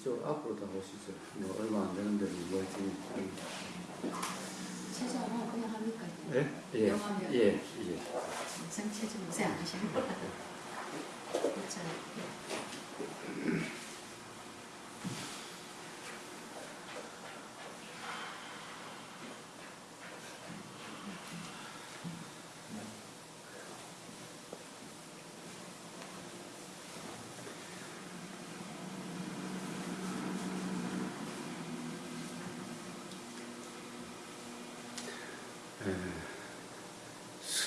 이쪽 앞으로 다 오시죠. 뭐 얼마 안 되는데 뭐 지금 최저는 그냥 합니까? 예? 예. 영화면. 예. 예. 최저 요새 안 하시는 거 그렇죠.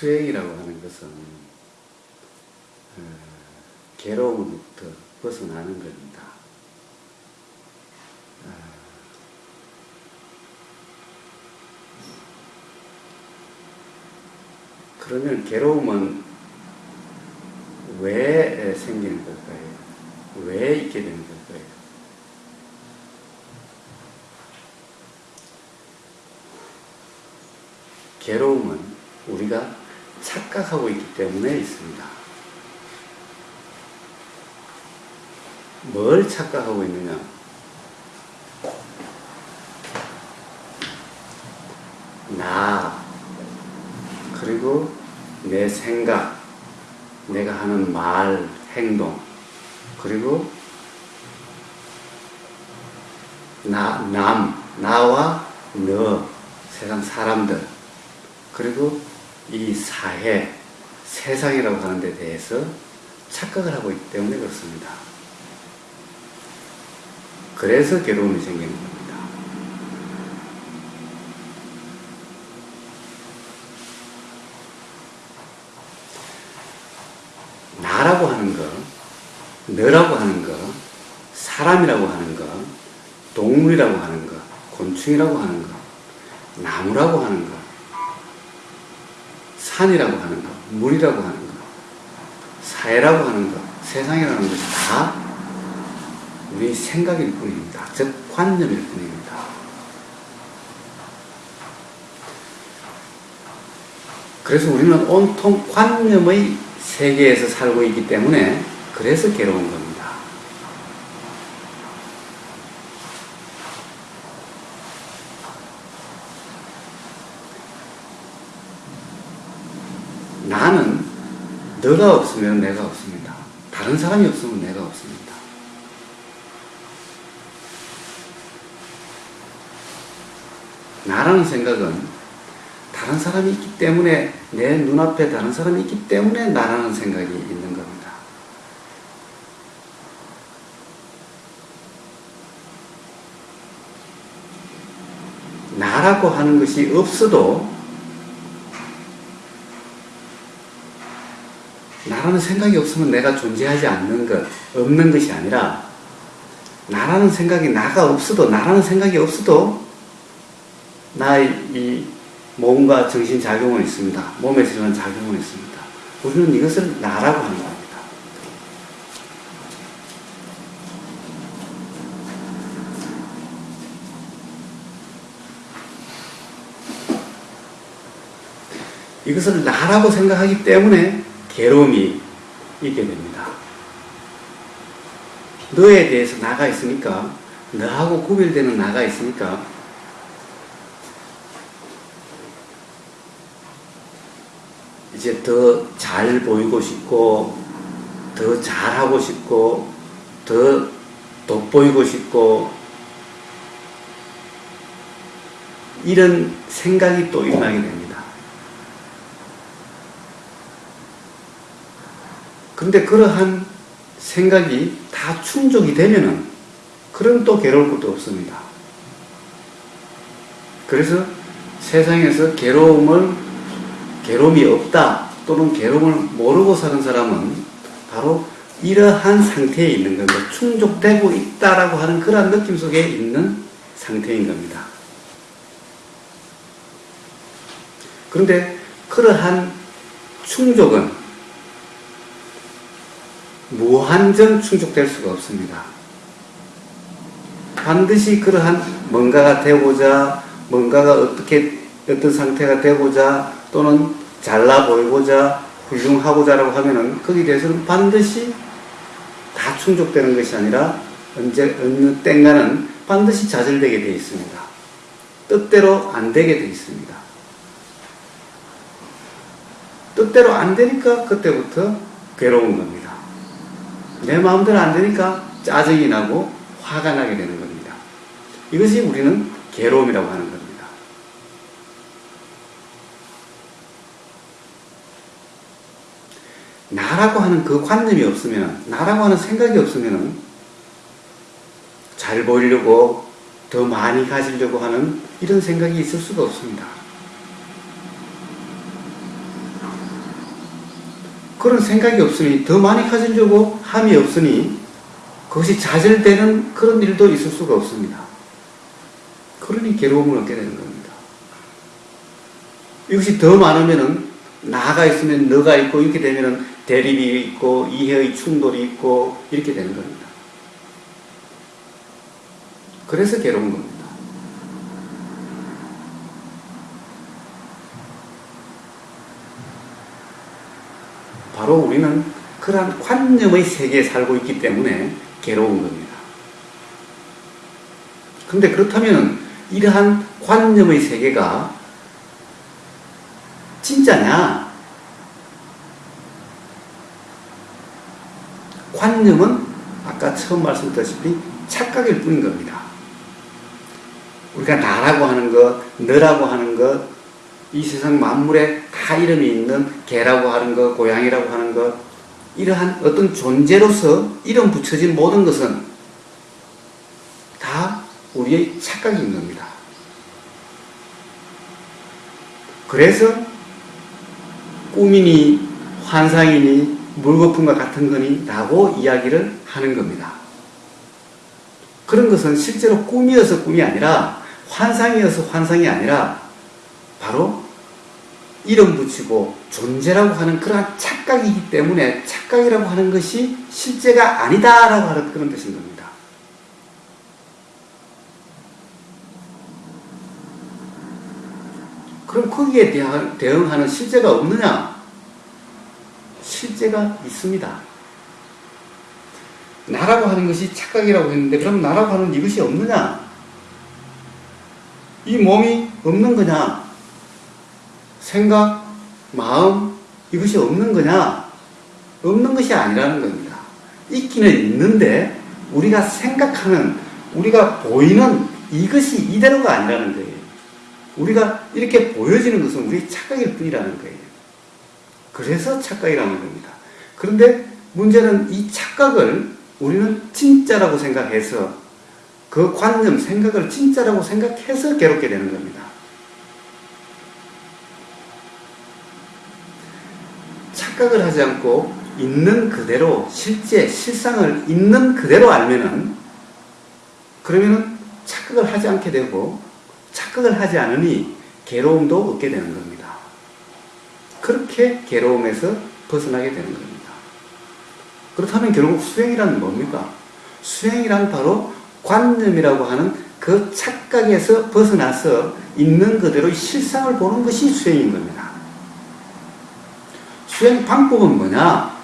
수행이라고 하는 것은 에, 괴로움부터 벗어나는 겁니다. 아, 그러면 괴로움은 왜 생기는 걸까요? 왜 있게 되는 걸까요? 괴로움은 착각하고 있기 때문에 있습니다. 뭘 착각하고 있느냐? 나, 그리고 내 생각, 내가 하는 말, 행동, 그리고 나, 남, 나와 너, 세상 사람들, 그리고 이 사회, 세상이라고 하는 데 대해서 착각을 하고 있기 때문에 그렇습니다. 그래서 괴로움이 생기는 겁니다. 나라고 하는 거, 너라고 하는 거, 사람이라고 하는 거, 동물이라고 하는 거, 곤충이라고 하는 거, 나무라고 하는 거, 산이라고 하는 것, 물이라고 하는 것, 사회라고 하는 것, 세상이라는 것이 다 우리 생각일 뿐입니다. 즉, 관념일 뿐입니다. 그래서 우리는 온통 관념의 세계에서 살고 있기 때문에 그래서 괴로운 겁니다. 나는 너가 없으면 내가 없습니다. 다른 사람이 없으면 내가 없습니다. 나라는 생각은 다른 사람이 있기 때문에 내 눈앞에 다른 사람이 있기 때문에 나라는 생각이 있는 겁니다. 나라고 하는 것이 없어도 나라는 생각이 없으면 내가 존재하지 않는 것, 없는 것이 아니라 나라는 생각이 나가 없어도 나라는 생각이 없어도 나의 이 몸과 정신 작용은 있습니다. 몸에서 일어나는 작용은 있습니다. 우리는 이것을 나라고 하는 겁니다. 이것을 나라고 생각하기 때문에 괴로움이 있게 됩니다. 너에 대해서 나가 있으니까, 너하고 구별되는 나가 있으니까, 이제 더 잘 보이고 싶고, 더 잘하고 싶고, 더 돋보이고 싶고, 이런 생각이 또 일어나게 됩니다. 근데 그러한 생각이 다 충족이 되면은 그럼 또 괴로울 것도 없습니다. 그래서 세상에서 괴로움을 괴로움이 없다 또는 괴로움을 모르고 사는 사람은 바로 이러한 상태에 있는 겁니다. 충족되고 있다라고 하는 그러한 느낌 속에 있는 상태인 겁니다. 그런데 그러한 충족은 무한정 충족될 수가 없습니다. 반드시 그러한 뭔가가 되고자, 뭔가가 어떻게, 어떤 상태가 되고자, 또는 잘나 보이고자, 훌륭하고자 라고 하면은 거기에 대해서는 반드시 다 충족되는 것이 아니라 언제 어느 땐가는 반드시 좌절되게 되어 있습니다. 뜻대로 안 되게 되어 있습니다. 뜻대로 안 되니까 그때부터 괴로운 겁니다. 내 마음대로 안 되니까 짜증이 나고 화가 나게 되는 겁니다. 이것이 우리는 괴로움이라고 하는 겁니다. 나라고 하는 그 관념이 없으면, 나라고 하는 생각이 없으면, 잘 보이려고, 더 많이 가지려고 하는 이런 생각이 있을 수가 없습니다. 그런 생각이 없으니, 더 많이 가지려고 함이 없으니, 그것이 좌절되는 그런 일도 있을 수가 없습니다. 그러니 괴로움을 얻게 되는 겁니다. 이것이 더 많으면은, 나가 있으면 너가 있고, 이렇게 되면은 대립이 있고, 이해의 충돌이 있고, 이렇게 되는 겁니다. 그래서 괴로운 겁니다. 바로 우리는 그러한 관념의 세계에 살고 있기 때문에 괴로운 겁니다. 근데 그렇다면 이러한 관념의 세계가 진짜냐? 관념은 아까 처음 말씀드렸다시피 착각일 뿐인 겁니다. 우리가 나라고 하는 것, 너라고 하는 것, 이 세상 만물에 다 이름이 있는 개라고 하는 것, 고양이라고 하는 것, 이러한 어떤 존재로서 이름 붙여진 모든 것은 다 우리의 착각인 겁니다. 그래서 꿈이니 환상이니 물거품과 같은 거니 라고 이야기를 하는 겁니다. 그런 것은 실제로 꿈이어서 꿈이 아니라 환상이어서 환상이 아니라 바로 이름 붙이고 존재라고 하는 그러한 착각이기 때문에 착각이라고 하는 것이 실제가 아니다라고 하는 그런 뜻인 겁니다. 그럼 거기에 대응하는 실제가 없느냐? 실제가 있습니다. 나라고 하는 것이 착각이라고 했는데 그럼 나라고 하는 이것이 없느냐? 이 몸이 없는 거냐? 생각, 마음 이것이 없는 거냐? 없는 것이 아니라는 겁니다. 있기는 있는데 우리가 생각하는 우리가 보이는 이것이 이대로가 아니라는 거예요. 우리가 이렇게 보여지는 것은 우리 착각일 뿐이라는 거예요. 그래서 착각이라는 겁니다. 그런데 문제는 이 착각을 우리는 진짜라고 생각해서 그 관념, 생각을 진짜라고 생각해서 괴롭게 되는 겁니다. 착각을 하지 않고 있는 그대로 실제 실상을 있는 그대로 알면은 그러면은 착각을 하지 않게 되고 착각을 하지 않으니 괴로움도 얻게 되는 겁니다. 그렇게 괴로움에서 벗어나게 되는 겁니다. 그렇다면 결국 수행이란 뭡니까? 수행이란 바로 관념이라고 하는 그 착각에서 벗어나서 있는 그대로의 실상을 보는 것이 수행인 겁니다. 수행 방법은 뭐냐?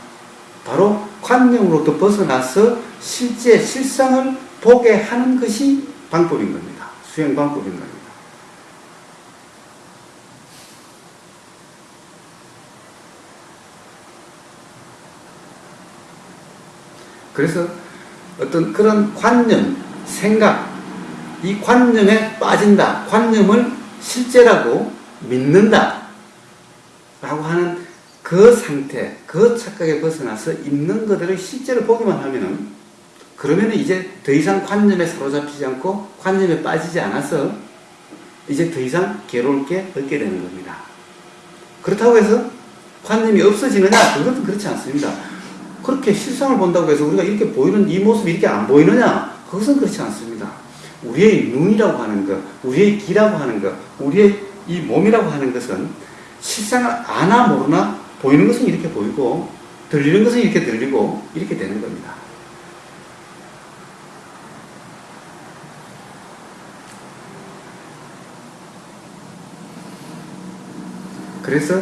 바로 관념으로부터 벗어나서 실제 실상을 보게 하는 것이 방법인 겁니다. 수행 방법인 겁니다. 그래서 어떤 그런 관념, 생각, 이 관념에 빠진다. 관념을 실제라고 믿는다. 라고 하는 그 상태, 그 착각에 벗어나서 있는 그대로 실제를 보기만 하면은 그러면은 이제 더 이상 관념에 사로잡히지 않고 관념에 빠지지 않아서 이제 더 이상 괴로울 게 없게 되는 겁니다. 그렇다고 해서 관념이 없어지느냐? 그것은 그렇지 않습니다. 그렇게 실상을 본다고 해서 우리가 이렇게 보이는 이 모습이 이렇게 안 보이느냐? 그것은 그렇지 않습니다. 우리의 눈이라고 하는 것, 우리의 귀라고 하는 것, 우리의 이 몸이라고 하는 것은 실상을 아나 모르나 보이는 것은 이렇게 보이고 들리는 것은 이렇게 들리고 이렇게 되는 겁니다. 그래서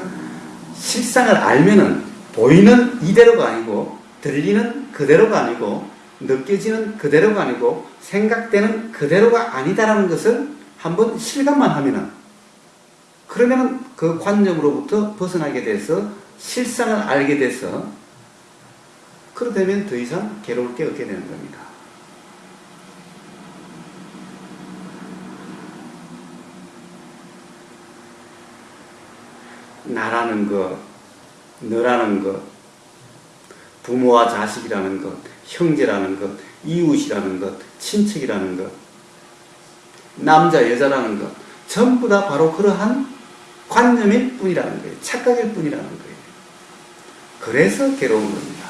실상을 알면은 보이는 이대로가 아니고 들리는 그대로가 아니고 느껴지는 그대로가 아니고 생각되는 그대로가 아니다라는 것을 한번 실감만 하면은 그러면은 그 관념으로부터 벗어나게 돼서 실상을 알게 돼서 그러되면 더 이상 괴로울 게 없게 되는 겁니다. 나라는 것, 너라는 것, 부모와 자식이라는 것, 형제라는 것, 이웃이라는 것, 친척이라는 것, 남자, 여자라는 것, 전부 다 바로 그러한 관념일 뿐이라는 거예요. 착각일 뿐이라는 거예요. 그래서 괴로운 겁니다.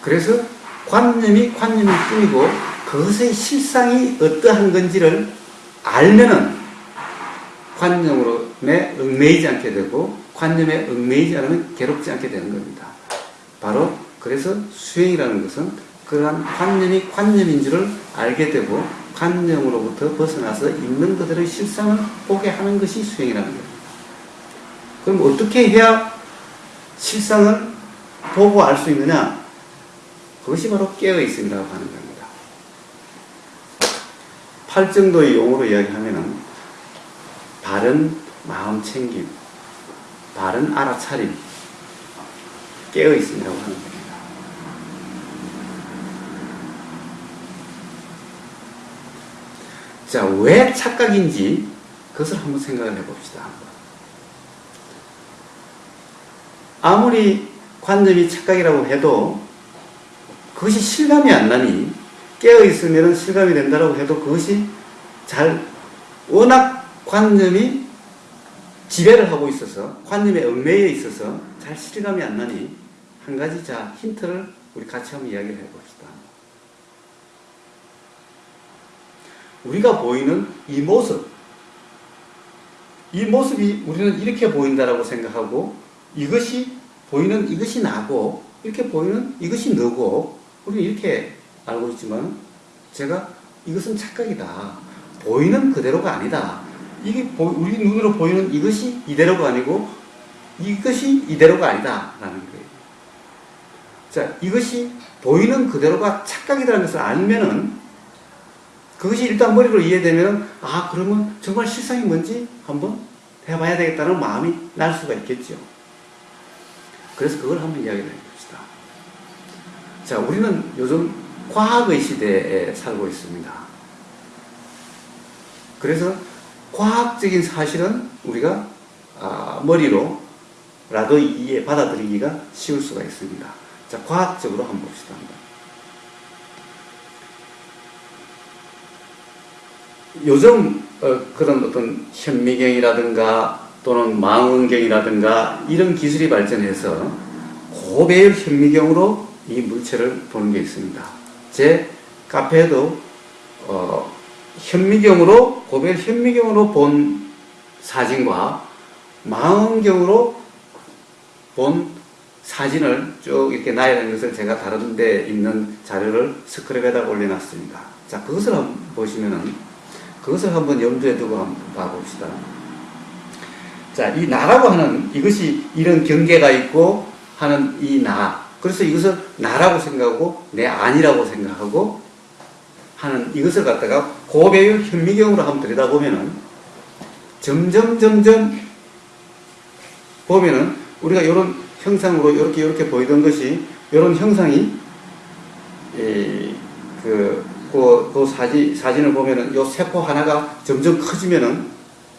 그래서 관념이 관념일 뿐이고 그것의 실상이 어떠한 건지를 알면은 관념으로 내 얽매이지 않게 되고 관념에 얽매이지 않으면 괴롭지 않게 되는 겁니다. 바로 그래서 수행이라는 것은 그러한 관념이 관념인 줄을 알게 되고 관념으로부터 벗어나서 있는 그들의 실상을 보게 하는 것이 수행이라는 겁니다. 그럼 어떻게 해야 실상을 보고 알 수 있느냐? 그것이 바로 깨어 있음이라고 하는 겁니다. 팔정도의 용어로 이야기하면은 바른 마음 챙김, 바른 알아차림, 깨어 있음이라고 하는 겁니다. 자, 왜 착각인지 그것을 한번 생각을 해봅시다. 아무리 관념이 착각이라고 해도 그것이 실감이 안 나니 깨어 있으면 실감이 된다고 해도 그것이 잘 워낙 관념이 지배를 하고 있어서 관념에 얽매여 있어서 잘 실감이 안 나니 한 가지 자 힌트를 우리 같이 한번 이야기를 해봅시다. 우리가 보이는 이 모습 이 모습이 우리는 이렇게 보인다라고 생각하고 이것이 보이는 이것이 나고 이렇게 보이는 이것이 너고 우리는 이렇게 알고 있지만 제가 이것은 착각이다. 보이는 그대로가 아니다. 이게 보, 우리 눈으로 보이는 이것이 이대로가 아니고 이것이 이대로가 아니다. 라는 거예요. 자, 이것이 보이는 그대로가 착각이라는 것을 알면은 그것이 일단 머리로 이해되면 아, 그러면 정말 실상이 뭔지 한번 해봐야 되겠다는 마음이 날 수가 있겠죠. 그래서 그걸 한번 이야기를 해봅시다. 자, 우리는 요즘 과학의 시대에 살고 있습니다. 그래서 과학적인 사실은 우리가 아, 머리로라도 이해 받아들이기가 쉬울 수가 있습니다. 자, 과학적으로 한번 봅시다. 요즘 어, 그런 어떤 현미경이라든가 또는 망원경이라든가 이런 기술이 발전해서 고배율 현미경으로 이 물체를 보는 게 있습니다. 제 카페에도 어, 현미경으로 고배율 현미경으로 본 사진과 망원경으로 본 사진을 쭉 이렇게 나열한 것을 제가 다른 데 있는 자료를 스크랩에다 올려놨습니다. 자, 그것을 한번 보시면은 그것을 한번 염두에 두고 한번 봐봅시다. 자, 이 나라고 하는 이것이 이런 경계가 있고 하는 이 나. 그래서 이것을 나라고 생각하고 내 아니라고 생각하고 하는 이것을 갖다가 고배율 현미경으로 한번 들여다보면은 점점 점점 보면은 우리가 이런 형상으로 이렇게 이렇게 보이던 것이 이런 형상이 이, 그, 그, 그 사진, 사진을 보면은 요 세포 하나가 점점 커지면은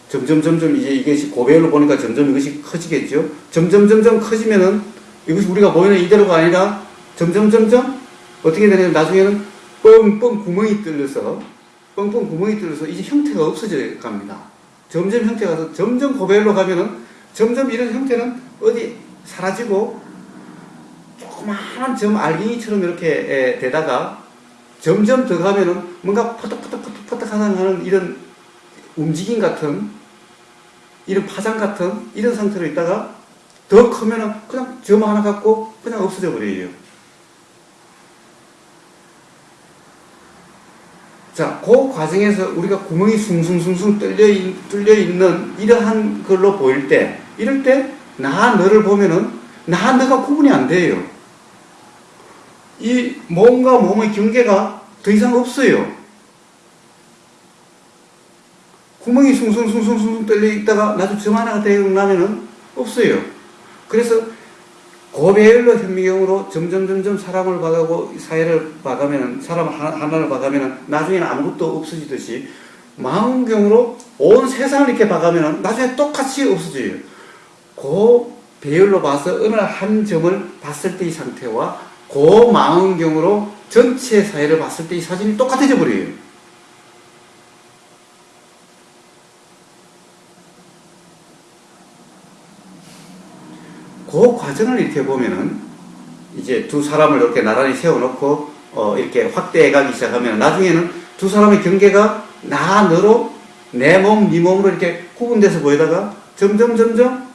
점점 점점 이제 이것이 고배율로 보니까 점점 이것이 커지겠죠. 점점 점점 커지면은 이것이 우리가 보이는 이대로가 아니라 점점 점점 어떻게 되냐면 나중에는 뻥뻥 구멍이 뚫려서 뻥뻥 구멍이 뚫려서 이제 형태가 없어져 갑니다. 점점 형태가 서 점점 고배율로 가면은 점점 이런 형태는 어디 사라지고 조그마한 점 알갱이처럼 이렇게 되다가 점점 더 가면은 뭔가 퍼덕퍼덕퍼덕퍼덕 하는 이런 움직임 같은 이런 파장 같은 이런 상태로 있다가 더 크면은 그냥 점 하나 갖고 그냥 없어져 버려요. 자, 그 과정에서 우리가 구멍이 숭숭숭숭 뚫려, 있, 뚫려 있는 이러한 걸로 보일 때, 이럴 때 나 너를 보면은 나 너가 구분이 안 돼요. 이 몸과 몸의 경계가 더 이상 없어요. 구멍이 숭숭숭숭숭 뚫려 있다가 나도 점 하나가 되고 나면은 없어요. 그래서 고배열로 현미경으로 점점 점점 사람을 봐가고 사회를 봐가면은 사람 하나- 하나를 봐가면은 나중에는 아무것도 없어지듯이 망원경으로 온 세상을 이렇게 봐가면은 나중에 똑같이 없어져요. 그 배열로 봐서 어느 한 점을 봤을 때의 상태와 그 망원경으로 전체 사회를 봤을 때 이 사진이 똑같아져 버려요. 그 과정을 이렇게 보면은 이제 두 사람을 이렇게 나란히 세워놓고 어 이렇게 확대해 가기 시작하면 나중에는 두 사람의 경계가 나 너로 내 몸, 네 몸으로 이렇게 구분돼서 보이다가 점점 점점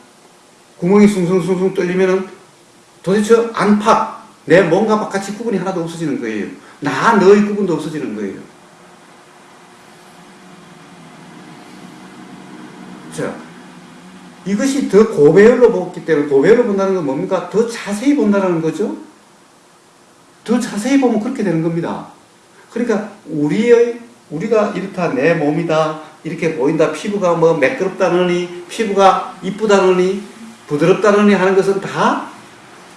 구멍이 숭숭숭숭 뚫리면은 도대체 안팎 내 몸과 바깥이 구분이 하나도 없어지는 거예요. 나 너의 구분도 없어지는 거예요. 자, 이것이 더 고배열로 보기 때문에 고배열로 본다는 건 뭡니까? 더 자세히 본다는 거죠. 더 자세히 보면 그렇게 되는 겁니다. 그러니까 우리의 우리가 이렇다 내 몸이다 이렇게 보인다 피부가 뭐 매끄럽다느니 피부가 이쁘다느니 부드럽다느니 하는 것은 다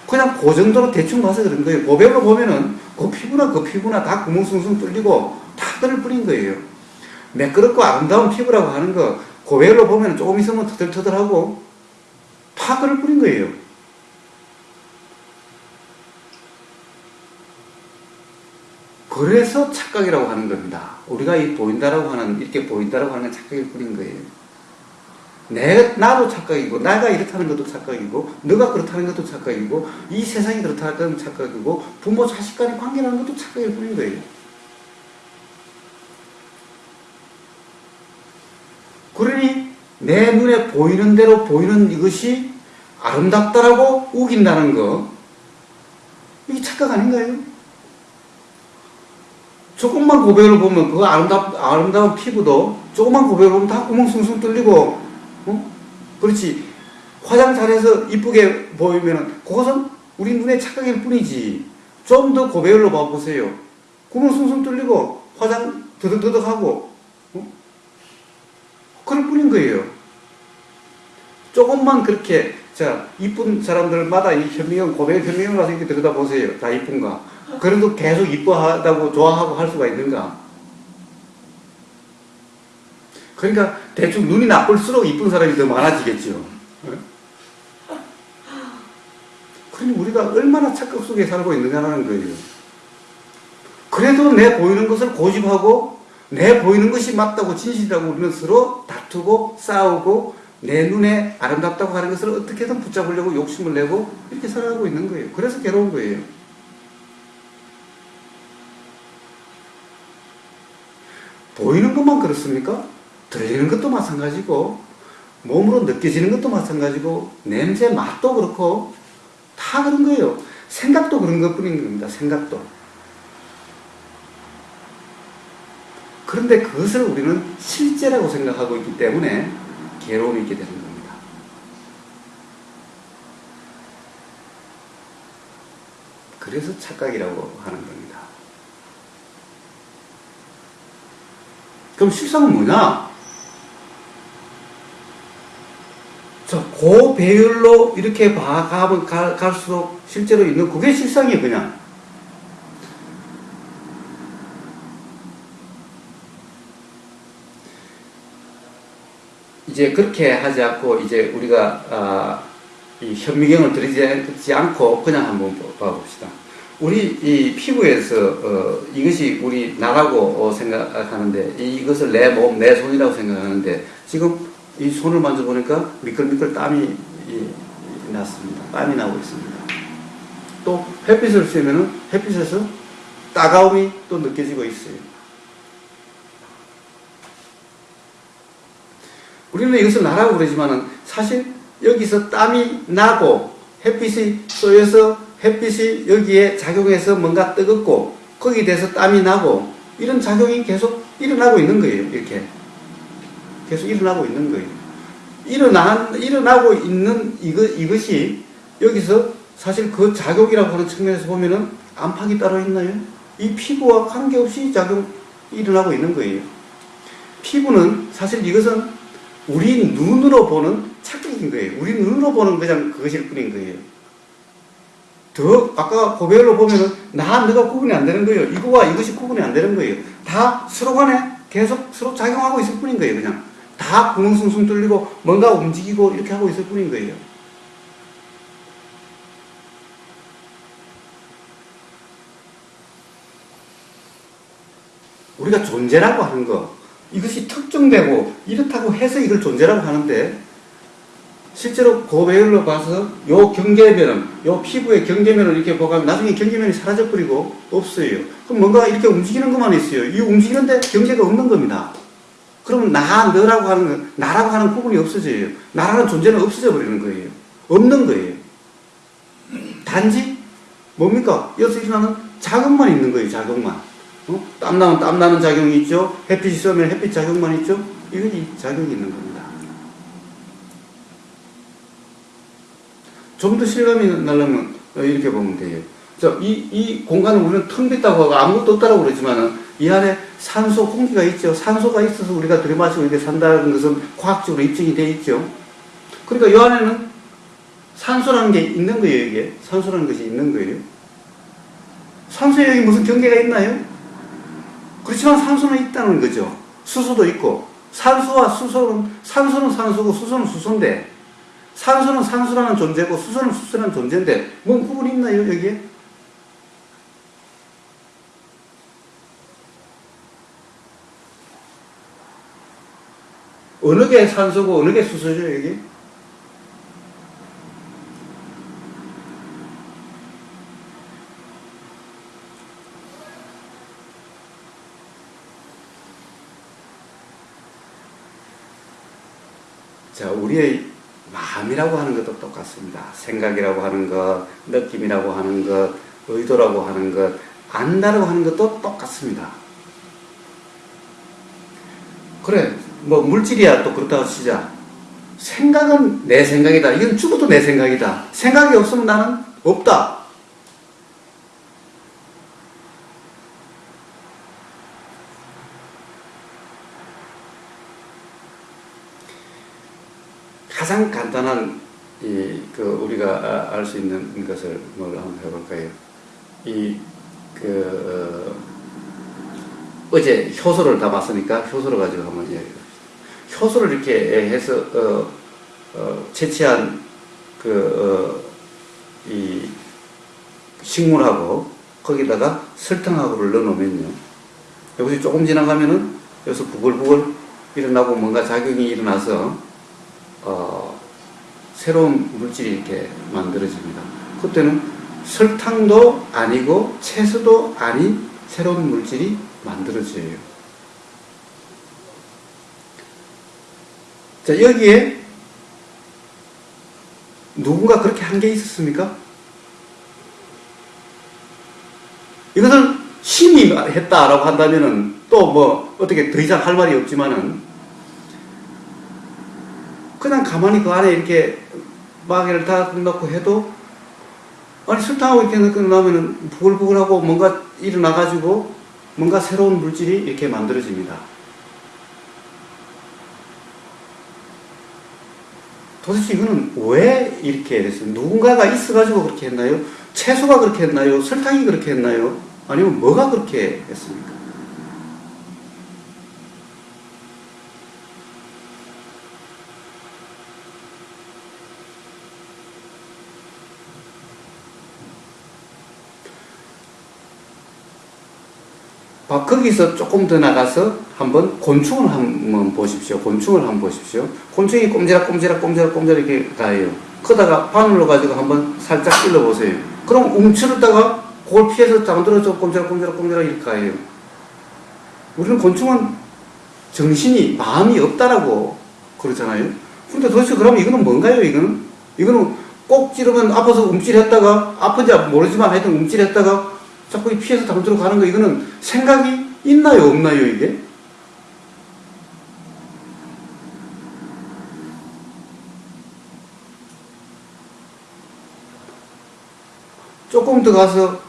그냥 그 정도로 대충 봐서 그런 거예요. 고배로 보면은 그 피부나 그 피부나 다 구멍 숭숭 뚫리고 다 그럴 뿐인 거예요. 매끄럽고 아름다운 피부라고 하는 거 고배로 보면 조금 있으면 터들터들하고 다 그럴 뿐인 거예요. 그래서 착각이라고 하는 겁니다. 우리가 이 보인다라고 하는, 이렇게 보인다라고 하는 건 착각일 뿐인 거예요. 내, 나도 착각이고, 내가 이렇다는 것도 착각이고, 너가 그렇다는 것도 착각이고, 이 세상이 그렇다는 것도 착각이고, 부모 자식 간의 관계라는 것도 착각일 뿐인 거예요. 그러니, 내 눈에 보이는 대로 보이는 이것이 아름답다라고 우긴다는 거, 이게 착각 아닌가요? 조금만 고백을 보면 그 아름답, 아름다운 피부도 조금만 고백을 보면 다 구멍 숭숭 뚫리고, 어? 그렇지. 화장 잘해서 이쁘게 보이면은 그것은 우리 눈에 착각일 뿐이지. 좀 더 고배열로 봐보세요. 구멍 숭숭 뚫리고 화장 더덕더덕하고 어? 그럴 뿐인 거예요. 조금만 그렇게 자 이쁜 사람들마다 이 현미경 고백 현미경 가서 이렇게 들여다보세요. 다 이쁜가? 그래도 계속 이뻐하다고 좋아하고 할 수가 있는가? 그러니까 대충 눈이 나쁠수록 이쁜 사람이 더 많아지겠죠. 그러니 우리가 얼마나 착각 속에 살고 있느냐는 거예요. 그래도 내 보이는 것을 고집하고 내 보이는 것이 맞다고 진실이라고 우리는 서로 다투고 싸우고 내 눈에 아름답다고 하는 것을 어떻게든 붙잡으려고 욕심을 내고 이렇게 살아가고 있는 거예요. 그래서 괴로운 거예요. 보이는 것만 그렇습니까? 들리는 것도 마찬가지고 몸으로 느껴지는 것도 마찬가지고 냄새 맛도 그렇고 다 그런 거예요. 생각도 그런 것뿐인 겁니다. 생각도. 그런데 그것을 우리는 실제라고 생각하고 있기 때문에 괴로움이 있게 되는 겁니다. 그래서 착각이라고 하는 겁니다. 그럼 실상은 뭐냐? 자, 고배율로 이렇게 봐가면 가- 갈수록 실제로 있는 그게 실상이에요, 그냥. 이제 그렇게 하지 않고 이제 우리가 아, 이 현미경을 들이지 않고 그냥 한번 봐봅시다. 우리 이 피부에서 어, 이것이 우리 나라고 어, 생각하는데 이- 이것을 내 몸, 내 손이라고 생각하는데 지금 이 손을 만져보니까 미끌미끌 땀이 났습니다. 땀이 나고 있습니다. 또 햇빛을 쐬면은 햇빛에서 따가움이 또 느껴지고 있어요. 우리는 이것을 나라고 그러지만은 사실 여기서 땀이 나고 햇빛이 쏘여서 햇빛이 여기에 작용해서 뭔가 뜨겁고 거기에 대해서 땀이 나고 이런 작용이 계속 일어나고 있는 거예요. 이렇게 계속 일어나고 있는 거예요. 일어나, 일어나고 있는 이거, 이것이 여기서 사실 그 작용이라고 하는 측면에서 보면은 안팎이 따로 있나요? 이 피부와 관계없이 작용, 일어나고 있는 거예요. 피부는 사실 이것은 우리 눈으로 보는 착각인 거예요. 우리 눈으로 보는 그냥 그것일 뿐인 거예요. 더 아까 고배열로 보면은 나 너가 구분이 안 되는 거예요. 이거와 이것이 구분이 안 되는 거예요. 다 서로 간에 계속 서로 작용하고 있을 뿐인 거예요. 그냥 다 구멍 숭숭 뚫리고 뭔가 움직이고 이렇게 하고 있을 뿐인 거예요. 우리가 존재라고 하는 거 이것이 특정되고 이렇다고 해서 이걸 존재라고 하는데 실제로 고배열로 봐서 요 경계면은 요 피부의 경계면을 이렇게 보면 나중에 경계면이 사라져 버리고 없어요. 그럼 뭔가 이렇게 움직이는 것만 있어요. 이 움직이는데 경계가 없는 겁니다. 그러면 나, 너라고 하는 거, 나라고 하는 부분이 없어져요. 나라는 존재는 없어져 버리는 거예요. 없는 거예요. 단지 뭡니까? 여기서 일어나는 작용만 있는 거예요. 작용만. 어? 땀나면 땀나는 작용이 있죠. 햇빛이 쏘면 햇빛 작용만 있죠. 이건 이 작용이 있는 겁니다. 좀 더 실감이 나려면 이렇게 보면 돼요. 자, 이, 이 공간을 우리는 텅 빈다고 하고 아무것도 없다고 그러지만은 이 안에 산소, 공기가 있죠. 산소가 있어서 우리가 들이마시고 이렇게 산다는 것은 과학적으로 입증이 돼 있죠. 그러니까 이 안에는 산소라는 게 있는 거예요, 이게. 산소라는 것이 있는 거예요. 산소에 여기 무슨 경계가 있나요? 그렇지만 산소는 있다는 거죠. 수소도 있고. 산소와 수소는, 산소는 산소고 수소는 수소인데, 산소는 산소라는 존재고 수소는 수소라는 존재인데, 뭔 구분이 있나요, 여기에? 어느 게 산소고 어느 게 수소죠, 여기? 자, 우리의 마음이라고 하는 것도 똑같습니다. 생각이라고 하는 것, 느낌이라고 하는 것, 의도라고 하는 것, 안다라고 하는 것도 똑같습니다. 그래, 뭐 물질이야 또 그렇다고 치자. 생각은 내 생각이다. 이건 죽어도 내 생각이다. 생각이 없으면 나는 없다. 가장 간단한 이 그 우리가 알 수 있는 것을 뭘 한번 해볼까요? 이 그 어, 제 효소를 다 봤으니까 효소를 가지고 한번 이야기합시다. 효소를 이렇게 해서 어, 어, 채취한 그이 식물하고 거기다가 설탕하고를 넣어놓으면요. 여기서 조금 지나가면은 여기서 부글부글 일어나고 뭔가 작용이 일어나서 어, 새로운 물질이 이렇게 만들어집니다. 그때는 설탕도 아니고 채소도 아닌 새로운 물질이 만들어져요. 자, 여기에 누군가 그렇게 한 게 있었습니까? 이것을 신이 했다라고 한다면은 또 뭐 어떻게 더 이상 할 말이 없지만은 그냥 가만히 그 안에 이렇게 마개를 다 넣고 해도 아니 설탕하고 이렇게 넣고 나면은 부글부글하고 뭔가 일어나가지고 뭔가 새로운 물질이 이렇게 만들어집니다. 도대체 이거는 왜 이렇게 됐어요? 누군가가 있어가지고 그렇게 했나요? 채소가 그렇게 했나요? 설탕이 그렇게 했나요? 아니면 뭐가 그렇게 했습니까? 아, 거기서 조금 더 나가서 한번 곤충을 한번 보십시오. 곤충을 한번 보십시오. 곤충이 꼼지락 꼼지락 꼼지락 꼼지락 이렇게 가요. 그러다가 바늘로 가지고 한번 살짝 찔러 보세요. 그럼 움츠렸다가 그걸 피해서 잠들어서 꼼지락 꼼지락 꼼지락 이렇게 가요. 우리는 곤충은 정신이 마음이 없다라고 그러잖아요. 근데 도대체 그러면 이거는 뭔가요? 이거는 이거는 꼭 찌르면 아파서 움찔했다가 아픈지 모르지만 하여튼 움찔했다가 자꾸 피해서 다른 데로 가는 거 이거는 생각이 있나요 없나요 이게? 조금 더 가서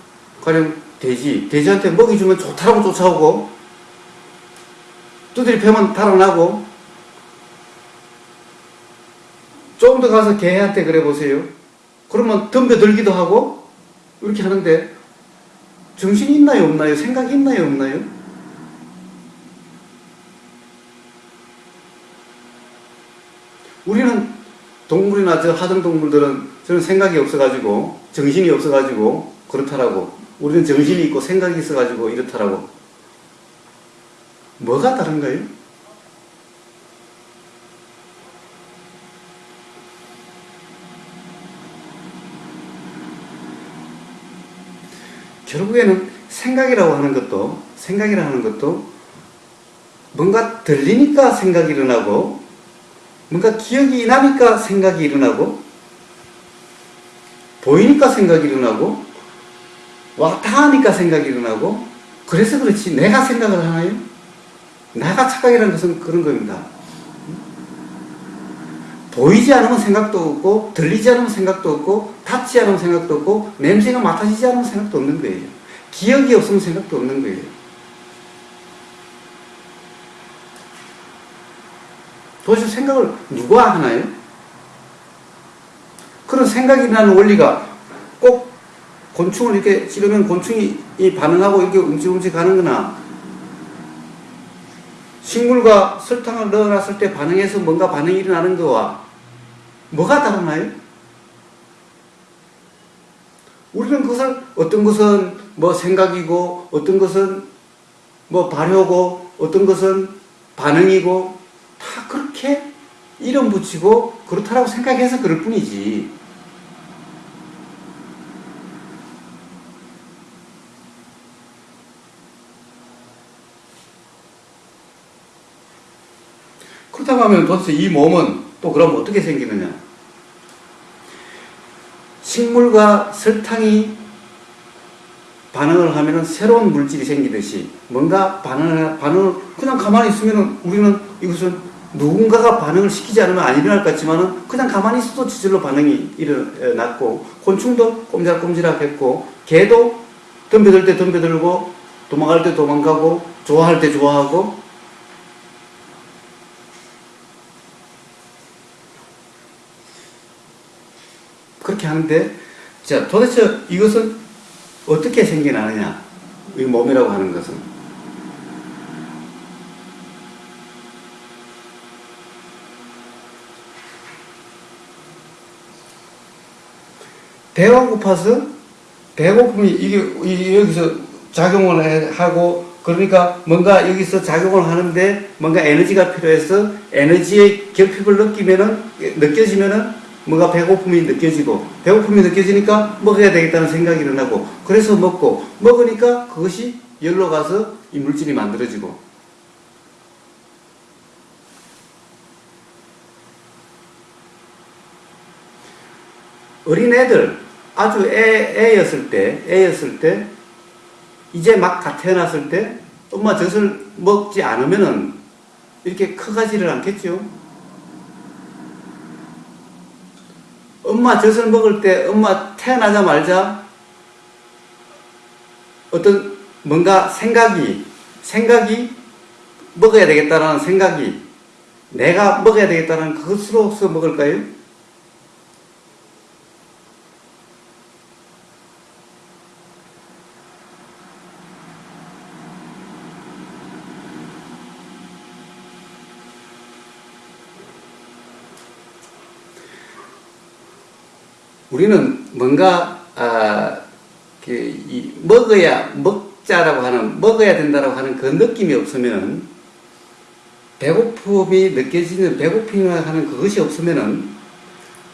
가령 돼지, 돼지한테 먹이 주면 좋다라고 쫓아오고 두드리 패면 달아나고 조금 더 가서 개한테 그래 보세요. 그러면 덤벼들기도 하고 이렇게 하는데 정신이 있나요 없나요? 생각이 있나요 없나요? 우리는 동물이나 저 하등 동물들은 저는 생각이 없어가지고 정신이 없어가지고 그렇다라고 우리는 정신이 있고 생각이 있어가지고 이렇다라고 뭐가 다른가요? 결국에는 생각이라고 하는 것도 생각이라고 하는 것도 뭔가 들리니까 생각이 일어나고 뭔가 기억이 나니까 생각이 일어나고 보이니까 생각이 일어나고 왔다 하니까 생각이 일어나고 그래서 그렇지 내가 생각을 하나요? 나가 착각이라는 것은 그런 겁니다. 보이지 않으면 생각도 없고 들리지 않으면 생각도 없고 닿지 않으면 생각도 없고 냄새가 맡아지지 않으면 생각도 없는 거예요. 기억이 없으면 생각도 없는 거예요. 도대체 생각을 누가 하나요? 그런 생각이 나는 원리가 꼭 곤충을 이렇게 찌르면 곤충이 이 반응하고 이렇게 움직움직 하는 거나 식물과 설탕을 넣어놨을 때 반응해서 뭔가 반응이 일어나는 거와 뭐가 다르나요? 우리는 그것을 어떤 것은 뭐 생각이고 어떤 것은 뭐 발효고 어떤 것은 반응이고 다 그렇게 이름 붙이고 그렇다라고 생각해서 그럴 뿐이지. 그렇다고 하면 도대체 이 몸은 또 그럼 어떻게 생기느냐? 식물과 설탕이 반응을 하면은 새로운 물질이 생기듯이 뭔가 반응을, 반응을 그냥 가만히 있으면은 우리는 이것은 누군가가 반응을 시키지 않으면 안 일어날 것 같지만은 그냥 가만히 있어도 저절로 반응이 일어났고 곤충도 꼼지락꼼지락 했고 개도 덤벼들 때 덤벼들고 도망갈 때 도망가고 좋아할 때 좋아하고 그렇게 하는데 자 도대체 이것은 어떻게 생겨나느냐? 이 몸이라고 하는 것은. 배가 고파서 배고픔이 이게 이- 여기서 작용을 해- 하고 그러니까 뭔가 여기서 작용을 하는데 뭔가 에너지가 필요해서 에너지의 결핍을 느끼면은 느껴지면은 뭔가 배고픔이 느껴지고 배고픔이 느껴지니까 먹어야 되겠다는 생각이 일어나고 그래서 먹고 먹으니까 그것이 열로 가서 이 물질이 만들어지고 어린애들 아주 애, 애였을 때 애였을 때 이제 막다 태어났을 때 엄마 젖을 먹지 않으면은 이렇게 커가지를 않겠죠. 엄마 젖을 먹을 때 엄마 태어나자마자 어떤 뭔가 생각이 생각이 먹어야 되겠다라는 생각이 내가 먹어야 되겠다는 그것으로서 먹을까요? 우리는 뭔가 아, 그, 이 먹어야 먹자라고 하는 먹어야 된다라고 하는 그 느낌이 없으면은 배고픔이 느껴지는 배고픔이라고 하는 그것이 없으면은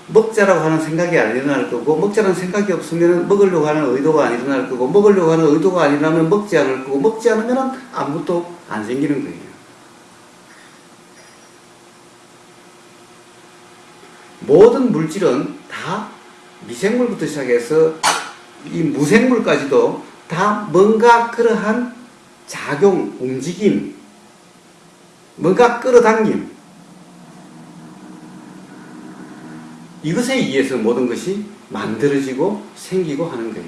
먹자라고 하는 생각이 안 일어날 거고 먹자라는 생각이 없으면은 먹으려고 하는 의도가 안 일어날 거고 먹으려고 하는 의도가 안 일어나면 먹지 않을 거고 먹지 않으면은 아무것도 안 생기는 거예요. 모든 물질은 다 미생물부터 시작해서 이 무생물까지도 다 뭔가 그러한 작용, 움직임, 뭔가 끌어당김, 이것에 의해서 모든 것이 만들어지고 생기고 하는 거예요.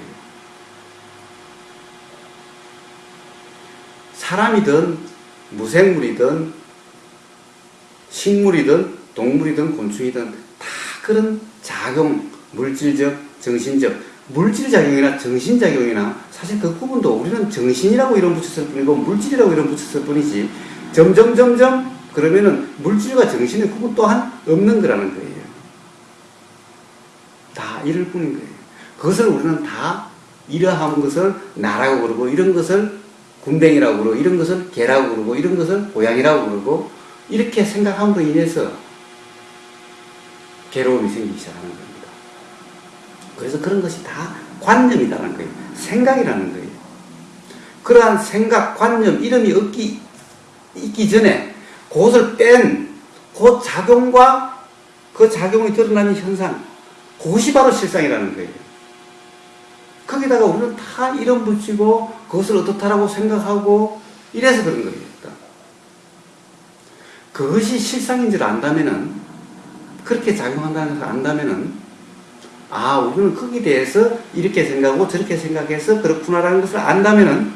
사람이든 무생물이든 식물이든 동물이든 곤충이든 다 그런 작용, 물질적, 정신적, 물질작용이나 정신작용이나 사실 그 구분도 우리는 정신이라고 이름 붙였을 뿐이고 물질이라고 이름 붙였을 뿐이지 점점 점점 그러면은 물질과 정신의 구분 또한 없는 거라는 거예요. 다 이럴 뿐인 거예요. 그것을 우리는 다 이러한 것을 나라고 그러고 이런 것을 군뱅이라고 그러고 이런 것을 개라고 그러고 이런 것을 고양이라고 그러고 이렇게 생각함으로 인해서 괴로움이 생기기 시작하는 겁니다. 그래서 그런 것이 다 관념이라는 거예요. 생각이라는 거예요. 그러한 생각, 관념, 이름이 없기, 있기 전에 그것을 뺀 그 작용과 그 작용이 드러나는 현상, 그것이 바로 실상이라는 거예요. 거기다가 우리는 다 이름 붙이고 그것을 어떻다라고 생각하고 이래서 그런 거예요. 그것이 실상인 줄 안다면은 그렇게 작용한다는 것을 안다면은 아 우리는 거기에 대해서 이렇게 생각하고 저렇게 생각해서 그렇구나라는 것을 안다면은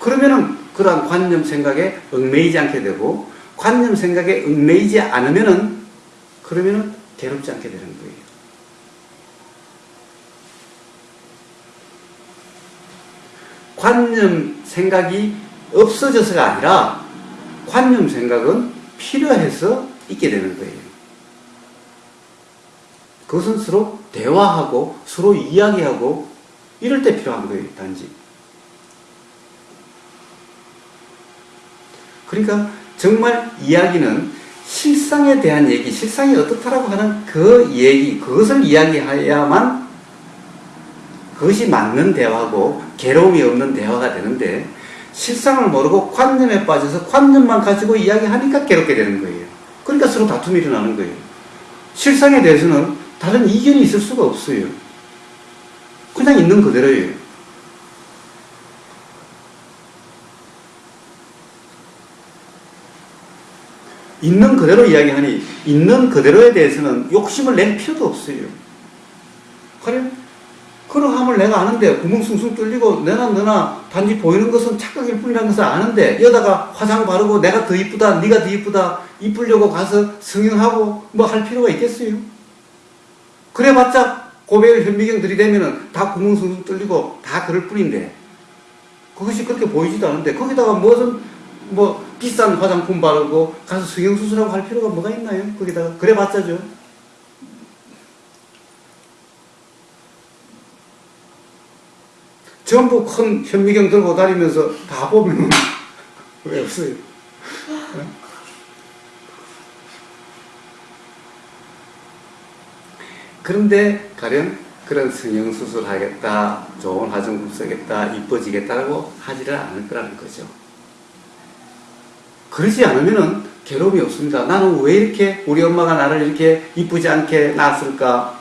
그러면은 그러한 관념 생각에 얽매이지 않게 되고 관념 생각에 얽매이지 않으면은 그러면은 괴롭지 않게 되는 거예요. 관념 생각이 없어져서가 아니라 관념 생각은 필요해서 있게 되는 거예요. 그것은 서로 대화하고 서로 이야기하고 이럴 때 필요한 거예요, 단지. 그러니까 정말 이야기는 실상에 대한 얘기, 실상이 어떻다라고 하는 그 얘기, 그것을 이야기해야만 그것이 맞는 대화고 괴로움이 없는 대화가 되는데 실상을 모르고 관념에 빠져서 관념만 가지고 이야기하니까 괴롭게 되는 거예요. 그러니까 서로 다툼이 일어나는 거예요. 실상에 대해서는 다른 이견이 있을 수가 없어요. 그냥 있는 그대로예요. 있는 그대로 이야기하니 있는 그대로에 대해서는 욕심을 낼 필요도 없어요. 그래? 그러함을 내가 아는데 구멍 숭숭 뚫리고 내나 너나 단지 보이는 것은 착각일 뿐이라는 것을 아는데 여다가 화장 바르고 내가 더 이쁘다 네가 더 이쁘다 이쁘려고 가서 성형하고 뭐 할 필요가 있겠어요? 그래봤자 고백을 현미경 들이대면은 다 구멍 숭숭 뚫리고 다 그럴 뿐인데 그것이 그렇게 보이지도 않은데 거기다가 무슨 뭐 비싼 화장품 바르고 가서 성형수술하고 할 필요가 뭐가 있나요? 거기다가 그래봤자죠. 전부 큰 현미경 들고 다니면서 다 보면 왜 없어요? 그런데 가령 그런 성형수술 하겠다, 좋은 화장품 쓰겠다, 이뻐지겠다라고 하지를 않을 거라는 거죠. 그러지 않으면은 괴로움이 없습니다. 나는 왜 이렇게 우리 엄마가 나를 이렇게 이쁘지 않게 낳았을까?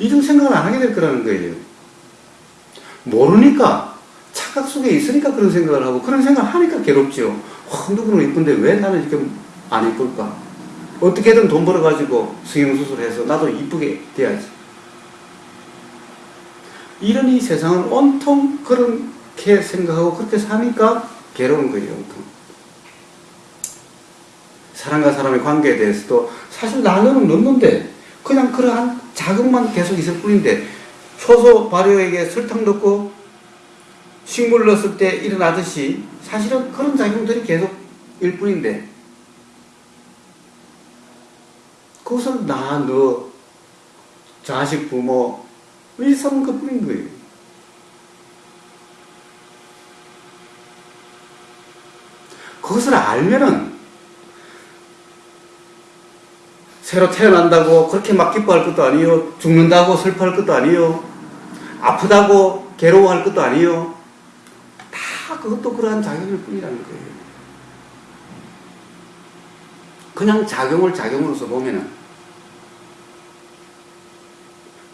이런 생각을 안 하게 될 거라는 거예요. 모르니까 착각 속에 있으니까 그런 생각을 하고 그런 생각을 하니까 괴롭죠. 와, 누구는 이쁜데 왜 나는 이렇게 안 이쁠까? 어떻게든 돈 벌어가지고 성형수술해서 나도 이쁘게 돼야지. 이런 이 세상은 온통 그렇게 생각하고 그렇게 사니까 괴로운 거예요, 온통. 사람과 사람의 관계에 대해서도 사실 나는 넣는데 그냥 그러한 자극만 계속 있을 뿐인데 효소 발효액에 설탕 넣고 식물 넣었을 때 일어나듯이 사실은 그런 작용들이 계속 일 뿐인데 그것을 나, 너, 자식, 부모 일삼은 그 뿐인 거예요. 그것을 알면은 새로 태어난다고 그렇게 막 기뻐할 것도 아니요. 죽는다고 슬퍼할 것도 아니요. 아프다고 괴로워할 것도 아니요. 다 그것도 그러한 작용일 뿐이라는 거예요. 그냥 작용을 작용으로서 보면은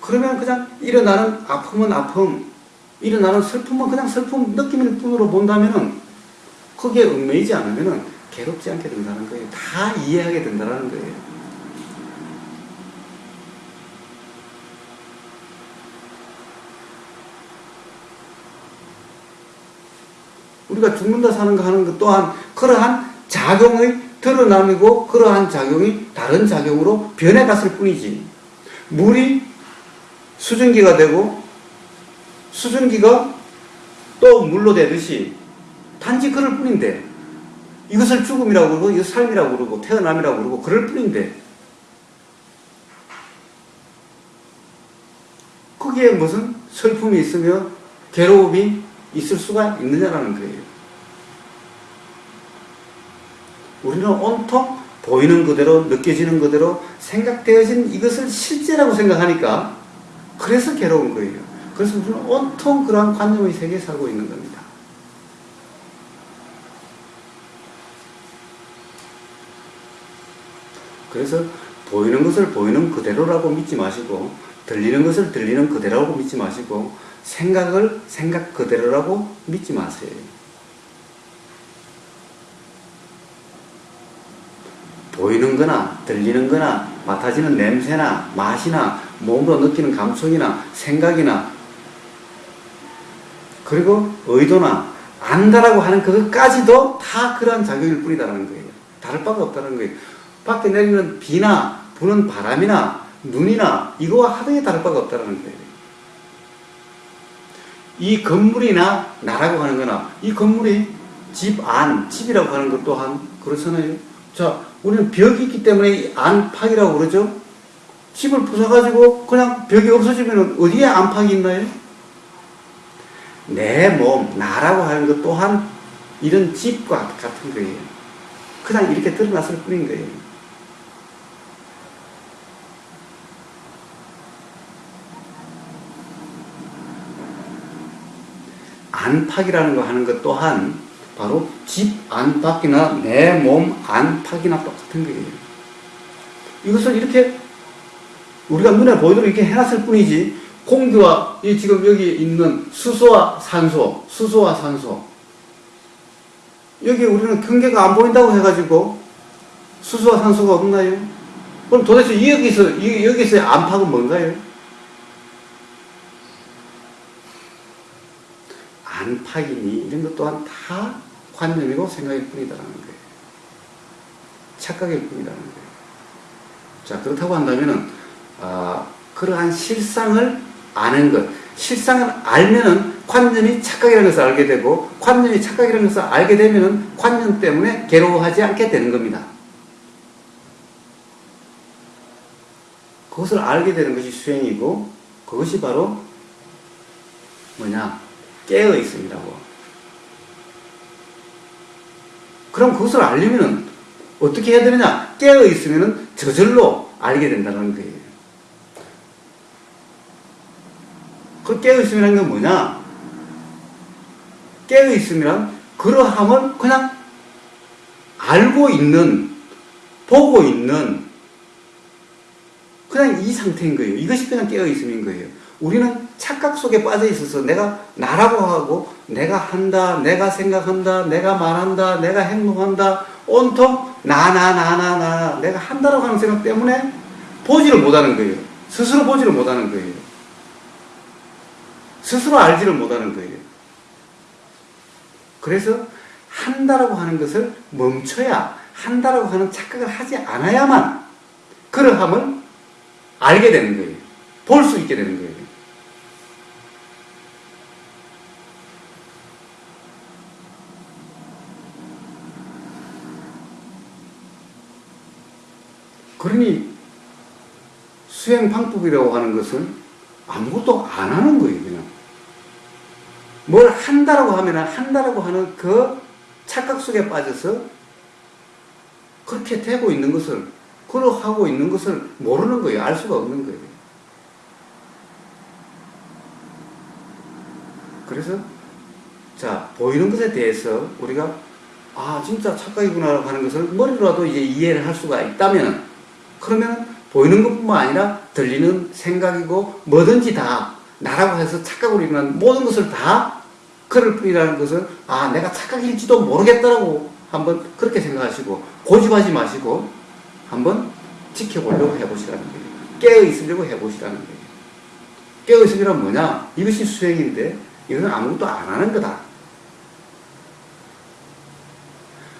그러면 그냥 일어나는 아픔은 아픔 일어나는 슬픔은 그냥 슬픔 느낌일 뿐으로 본다면은 거기에 얽매이지 않으면은 괴롭지 않게 된다는 거예요. 다 이해하게 된다는 거예요. 우리가 죽는다 사는 거 하는 것 또한 그러한 작용의 드러남이고 그러한 작용이 다른 작용으로 변해갔을 뿐이지. 물이 수증기가 되고 수증기가 또 물로 되듯이 단지 그럴 뿐인데 이것을 죽음이라고 그러고 이것을 삶이라고 그러고 태어남이라고 그러고 그럴 뿐인데 거기에 무슨 슬픔이 있으며 괴로움이 있을 수가 있느냐라는 거예요. 우리는 온통 보이는 그대로 느껴지는 그대로 생각되어진 이것을 실제라고 생각하니까 그래서 괴로운 거예요. 그래서 우리는 온통 그러한 관념의 세계에 살고 있는 겁니다. 그래서 보이는 것을 보이는 그대로라고 믿지 마시고 들리는 것을 들리는 그대로라고 믿지 마시고 생각을 생각 그대로라고 믿지 마세요. 보이는 거나 들리는 거나 맡아지는 냄새나 맛이나 몸으로 느끼는 감촉이나 생각이나 그리고 의도나 안다라고 하는 그것까지도 다 그러한 작용일 뿐이다라는 거예요. 다를 바가 없다는 거예요. 밖에 내리는 비나 부는 바람이나 눈이나 이거와 하등에 다를 바가 없다는 거예요. 이 건물이나 나라고 하는 거나 이 건물이 집 안, 집이라고 하는 것 또한 그렇잖아요. 자, 우리는 벽이 있기 때문에 이 안팎이라고 그러죠. 집을 부숴가지고 그냥 벽이 없어지면 어디에 안팎이 있나요? 내 몸, 나라고 하는 것 또한 이런 집과 같은 거예요. 그냥 이렇게 드러났을 뿐인 거예요. 안팎이라는 거 하는 것 또한 바로 집 안팎이나 내 몸 안팎이나 똑같은 거예요. 이것을 이렇게 우리가 눈에 보이도록 이렇게 해놨을 뿐이지 공기와 이 지금 여기 있는 수소와 산소, 수소와 산소 여기 우리는 경계가 안 보인다고 해가지고 수소와 산소가 없나요? 그럼 도대체 여기서 이- 여기서의 안팎은 뭔가요? 안팎이니 이런 것 또한 다 관념이고 생각일 뿐이다라는 거예요. 착각일 뿐이라는 거예요. 자 그렇다고 한다면은 아, 그러한 실상을 아는 것, 실상을 알면은 관념이 착각이라는 것을 알게 되고 관념이 착각이라는 것을 알게 되면은 관념 때문에 괴로워하지 않게 되는 겁니다. 그것을 알게 되는 것이 수행이고 그것이 바로 뭐냐 깨어 있음이라고. 그럼 그것을 알려면은 어떻게 해야 되느냐? 깨어 있으면은 저절로 알게 된다는 거예요. 그 깨어 있음이라는 건 뭐냐? 깨어 있음이란 그러함을 그냥 알고 있는, 보고 있는 그냥 이 상태인 거예요. 이것이 그냥 깨어 있음인 거예요. 우리는 착각 속에 빠져 있어서 내가 나라고 하고 내가 한다, 내가 생각한다, 내가 말한다, 내가 행동한다, 온통 나, 나, 나, 나, 나, 내가 한다라고 하는 생각 때문에 보지를 못하는 거예요. 스스로 보지를 못하는 거예요. 스스로 알지를 못하는 거예요. 그래서 한다라고 하는 것을 멈춰야 한다라고 하는 착각을 하지 않아야만 그러함을 알게 되는 거예요. 볼 수 있게 되는 거예요. 그러니 수행 방법이라고 하는 것은 아무것도 안 하는 거예요, 그냥. 뭘 한다라고 하면 한다라고 하는 그 착각 속에 빠져서 그렇게 되고 있는 것을, 그렇게 하고 있는 것을 모르는 거예요. 알 수가 없는 거예요. 그래서, 자, 보이는 것에 대해서 우리가, 아, 진짜 착각이구나 하는 것을 머리로라도 이제 이해를 할 수가 있다면, 그러면 보이는 것뿐만 아니라 들리는 생각이고 뭐든지 다 나라고 해서 착각으로 일어난 모든 것을 다 그럴 뿐이라는 것을 아 내가 착각일지도 모르겠다라고 한번 그렇게 생각하시고 고집하지 마시고 한번 지켜보려고 해보시라는 거예요. 깨어 있으려고 해보시라는 거예요. 깨어 있으려면 뭐냐? 이것이 수행인데 이것은 아무것도 안 하는 거다.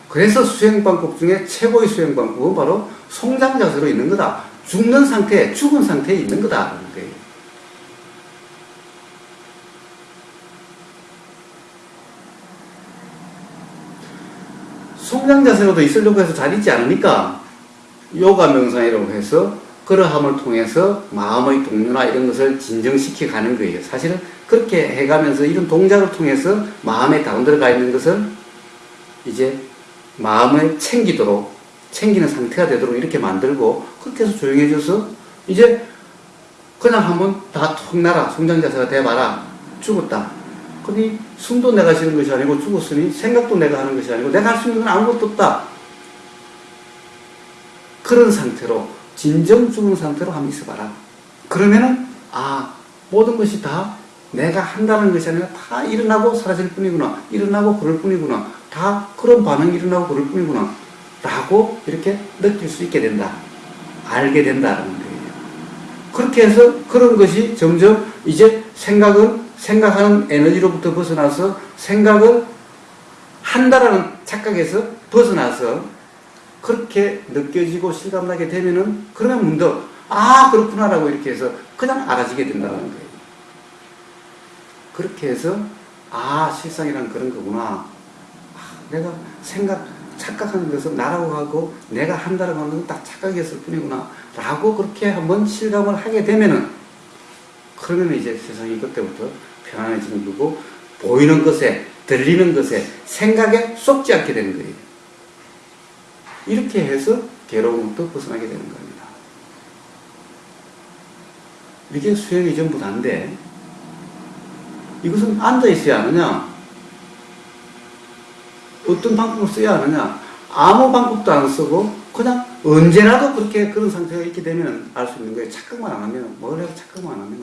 그래서 수행방법 중에 최고의 수행방법은 바로 송장 자세로 있는 거다. 죽는 상태, 죽은 상태에 있는 거다. 그런 거예요. 송장 자세로도 있으려고 해서 잘 있지 않으니까 요가 명상이라고 해서 그러함을 통해서 마음의 동료나 이런 것을 진정시켜 가는 거예요. 사실은 그렇게 해가면서 이런 동작을 통해서 마음에 다운들어가 있는 것을 이제 마음을 챙기도록 챙기는 상태가 되도록 이렇게 만들고 그렇게 해서 조용해져서 이제 그냥 한번 다툭 나라 송장 자세가 돼봐라 죽었다. 그니 숨도 내가 쉬는 것이 아니고 죽었으니 생각도 내가 하는 것이 아니고 내가 할 수 있는 건 아무것도 없다. 그런 상태로 진정 죽은 상태로 한번 있어봐라. 그러면은 아 모든 것이 다 내가 한다는 것이 아니라 다 일어나고 사라질 뿐이구나. 일어나고 그럴 뿐이구나. 다 그런 반응이 일어나고 그럴 뿐이구나. 라고 이렇게 느낄 수 있게 된다. 알게 된다는 거예요. 그렇게 해서 그런 것이 점점 이제 생각은 생각하는 에너지로부터 벗어나서 생각을 한다라는 착각에서 벗어나서 그렇게 느껴지고 실감나게 되면은 그러면 문득 아 그렇구나라고 이렇게 해서 그냥 알아지게 된다는 거예요. 그렇게 해서 아 실상이란 그런 거구나. 아, 내가 생각 착각하는 것은 나라고 하고 내가 하는 건 딱 착각이었을 뿐이구나. 라고 그렇게 한번 실감을 하게 되면은 그러면 이제 세상이 그때부터 편안해지는 거고 보이는 것에 들리는 것에 생각에 쏙지 않게 되는 거예요. 이렇게 해서 괴로움부터 벗어나게 되는 겁니다. 이게 수행이 전부 다인데 이것은 앉아 있어야 하느냐 어떤 방법을 써야 하느냐 아무 방법도 안 쓰고 그냥 언제라도 그렇게 그런 상태가 있게 되면 알 수 있는 거예요. 착각만 안 하면 뭘 해도 착각만 안 하면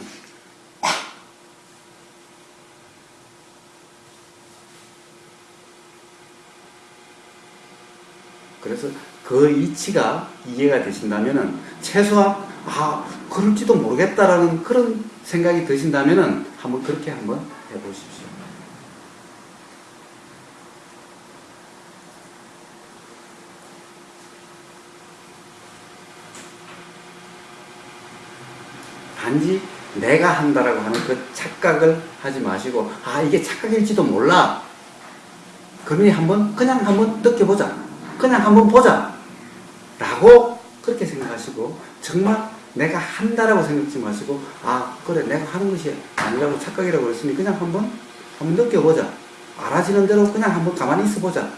그래서 그 이치가 이해가 되신다면은 최소한 아 그럴지도 모르겠다라는 그런 생각이 드신다면은 한번 그렇게 한번 해보십시오. 단지 내가 한다라고 하는 그 착각을 하지 마시고 아 이게 착각일지도 몰라. 그러니 한번 그냥 한번 느껴보자. 그냥 한번 보자. 라고 그렇게 생각하시고 정말 내가 한다라고 생각하지 마시고 아 그래 내가 하는 것이 아니라고 착각이라고 그랬으니 그냥 한번 한번 느껴보자. 알아지는 대로 그냥 한번 가만히 있어보자.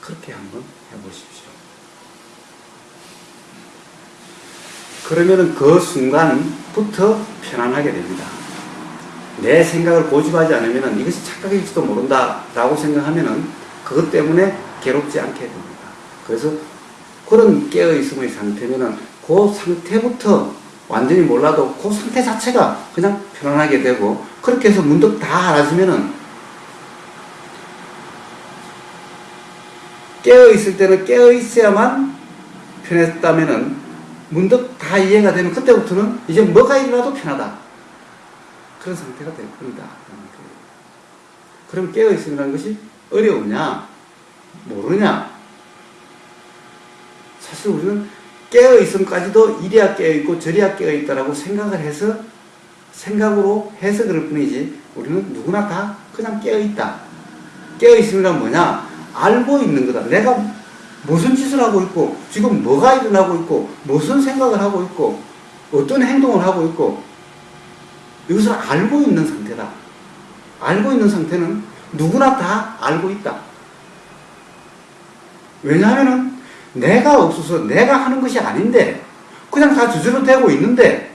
그렇게 한번 해보십시오. 그러면은 그 순간부터 편안하게 됩니다. 내 생각을 고집하지 않으면 이것이 착각일지도 모른다 라고 생각하면은 그것 때문에 괴롭지 않게 됩니다. 그래서 그런 깨어있음의 상태면은 그 상태부터 완전히 몰라도 그 상태 자체가 그냥 편안하게 되고 그렇게 해서 문득 다 알아지면은 깨어있을 때는 깨어있어야만 편했다면은 문득 다 이해가 되면 그때부터는 이제 뭐가 일어나도 편하다. 그런 상태가 될 겁니다. 그럼 깨어있음이라는 것이 어려우냐? 모르냐? 사실 우리는 깨어있음까지도 이리야 깨어있고 저리야 깨어있다라고 생각을 해서 생각으로 그럴 뿐이지 우리는 누구나 다 그냥 깨어있다. 깨어있음이란 뭐냐? 알고 있는 거다. 내가 무슨 짓을 하고 있고 지금 뭐가 일어나고 있고 무슨 생각을 하고 있고 어떤 행동을 하고 있고 이것을 알고 있는 상태다. 알고 있는 상태는 누구나 다 알고 있다. 왜냐하면 내가 없어서 내가 하는 것이 아닌데 그냥 다 저절로 되고 있는데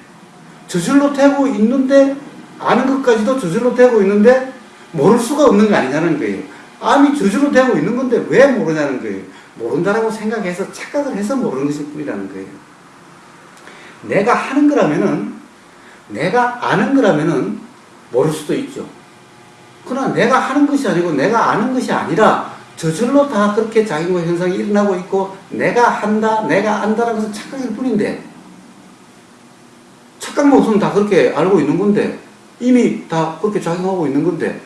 저절로 되고 있는데 아는 것까지도 저절로 되고 있는데 모를 수가 없는 거 아니냐는 거예요. 암이 저절로 되고 있는 건데 왜 모르냐는 거예요. 모른다라고 생각해서 착각을 해서 모르는 것일 뿐이라는 거예요. 내가 하는 거라면은 내가 아는 거라면은 모를 수도 있죠. 그러나 내가 하는 것이 아니고 내가 아는 것이 아니라 저절로 다 그렇게 작용과 현상이 일어나고 있고 내가 한다, 내가 안다라는 것은 착각일 뿐인데 착각만 없으면 다 그렇게 알고 있는 건데 이미 다 그렇게 작용하고 있는 건데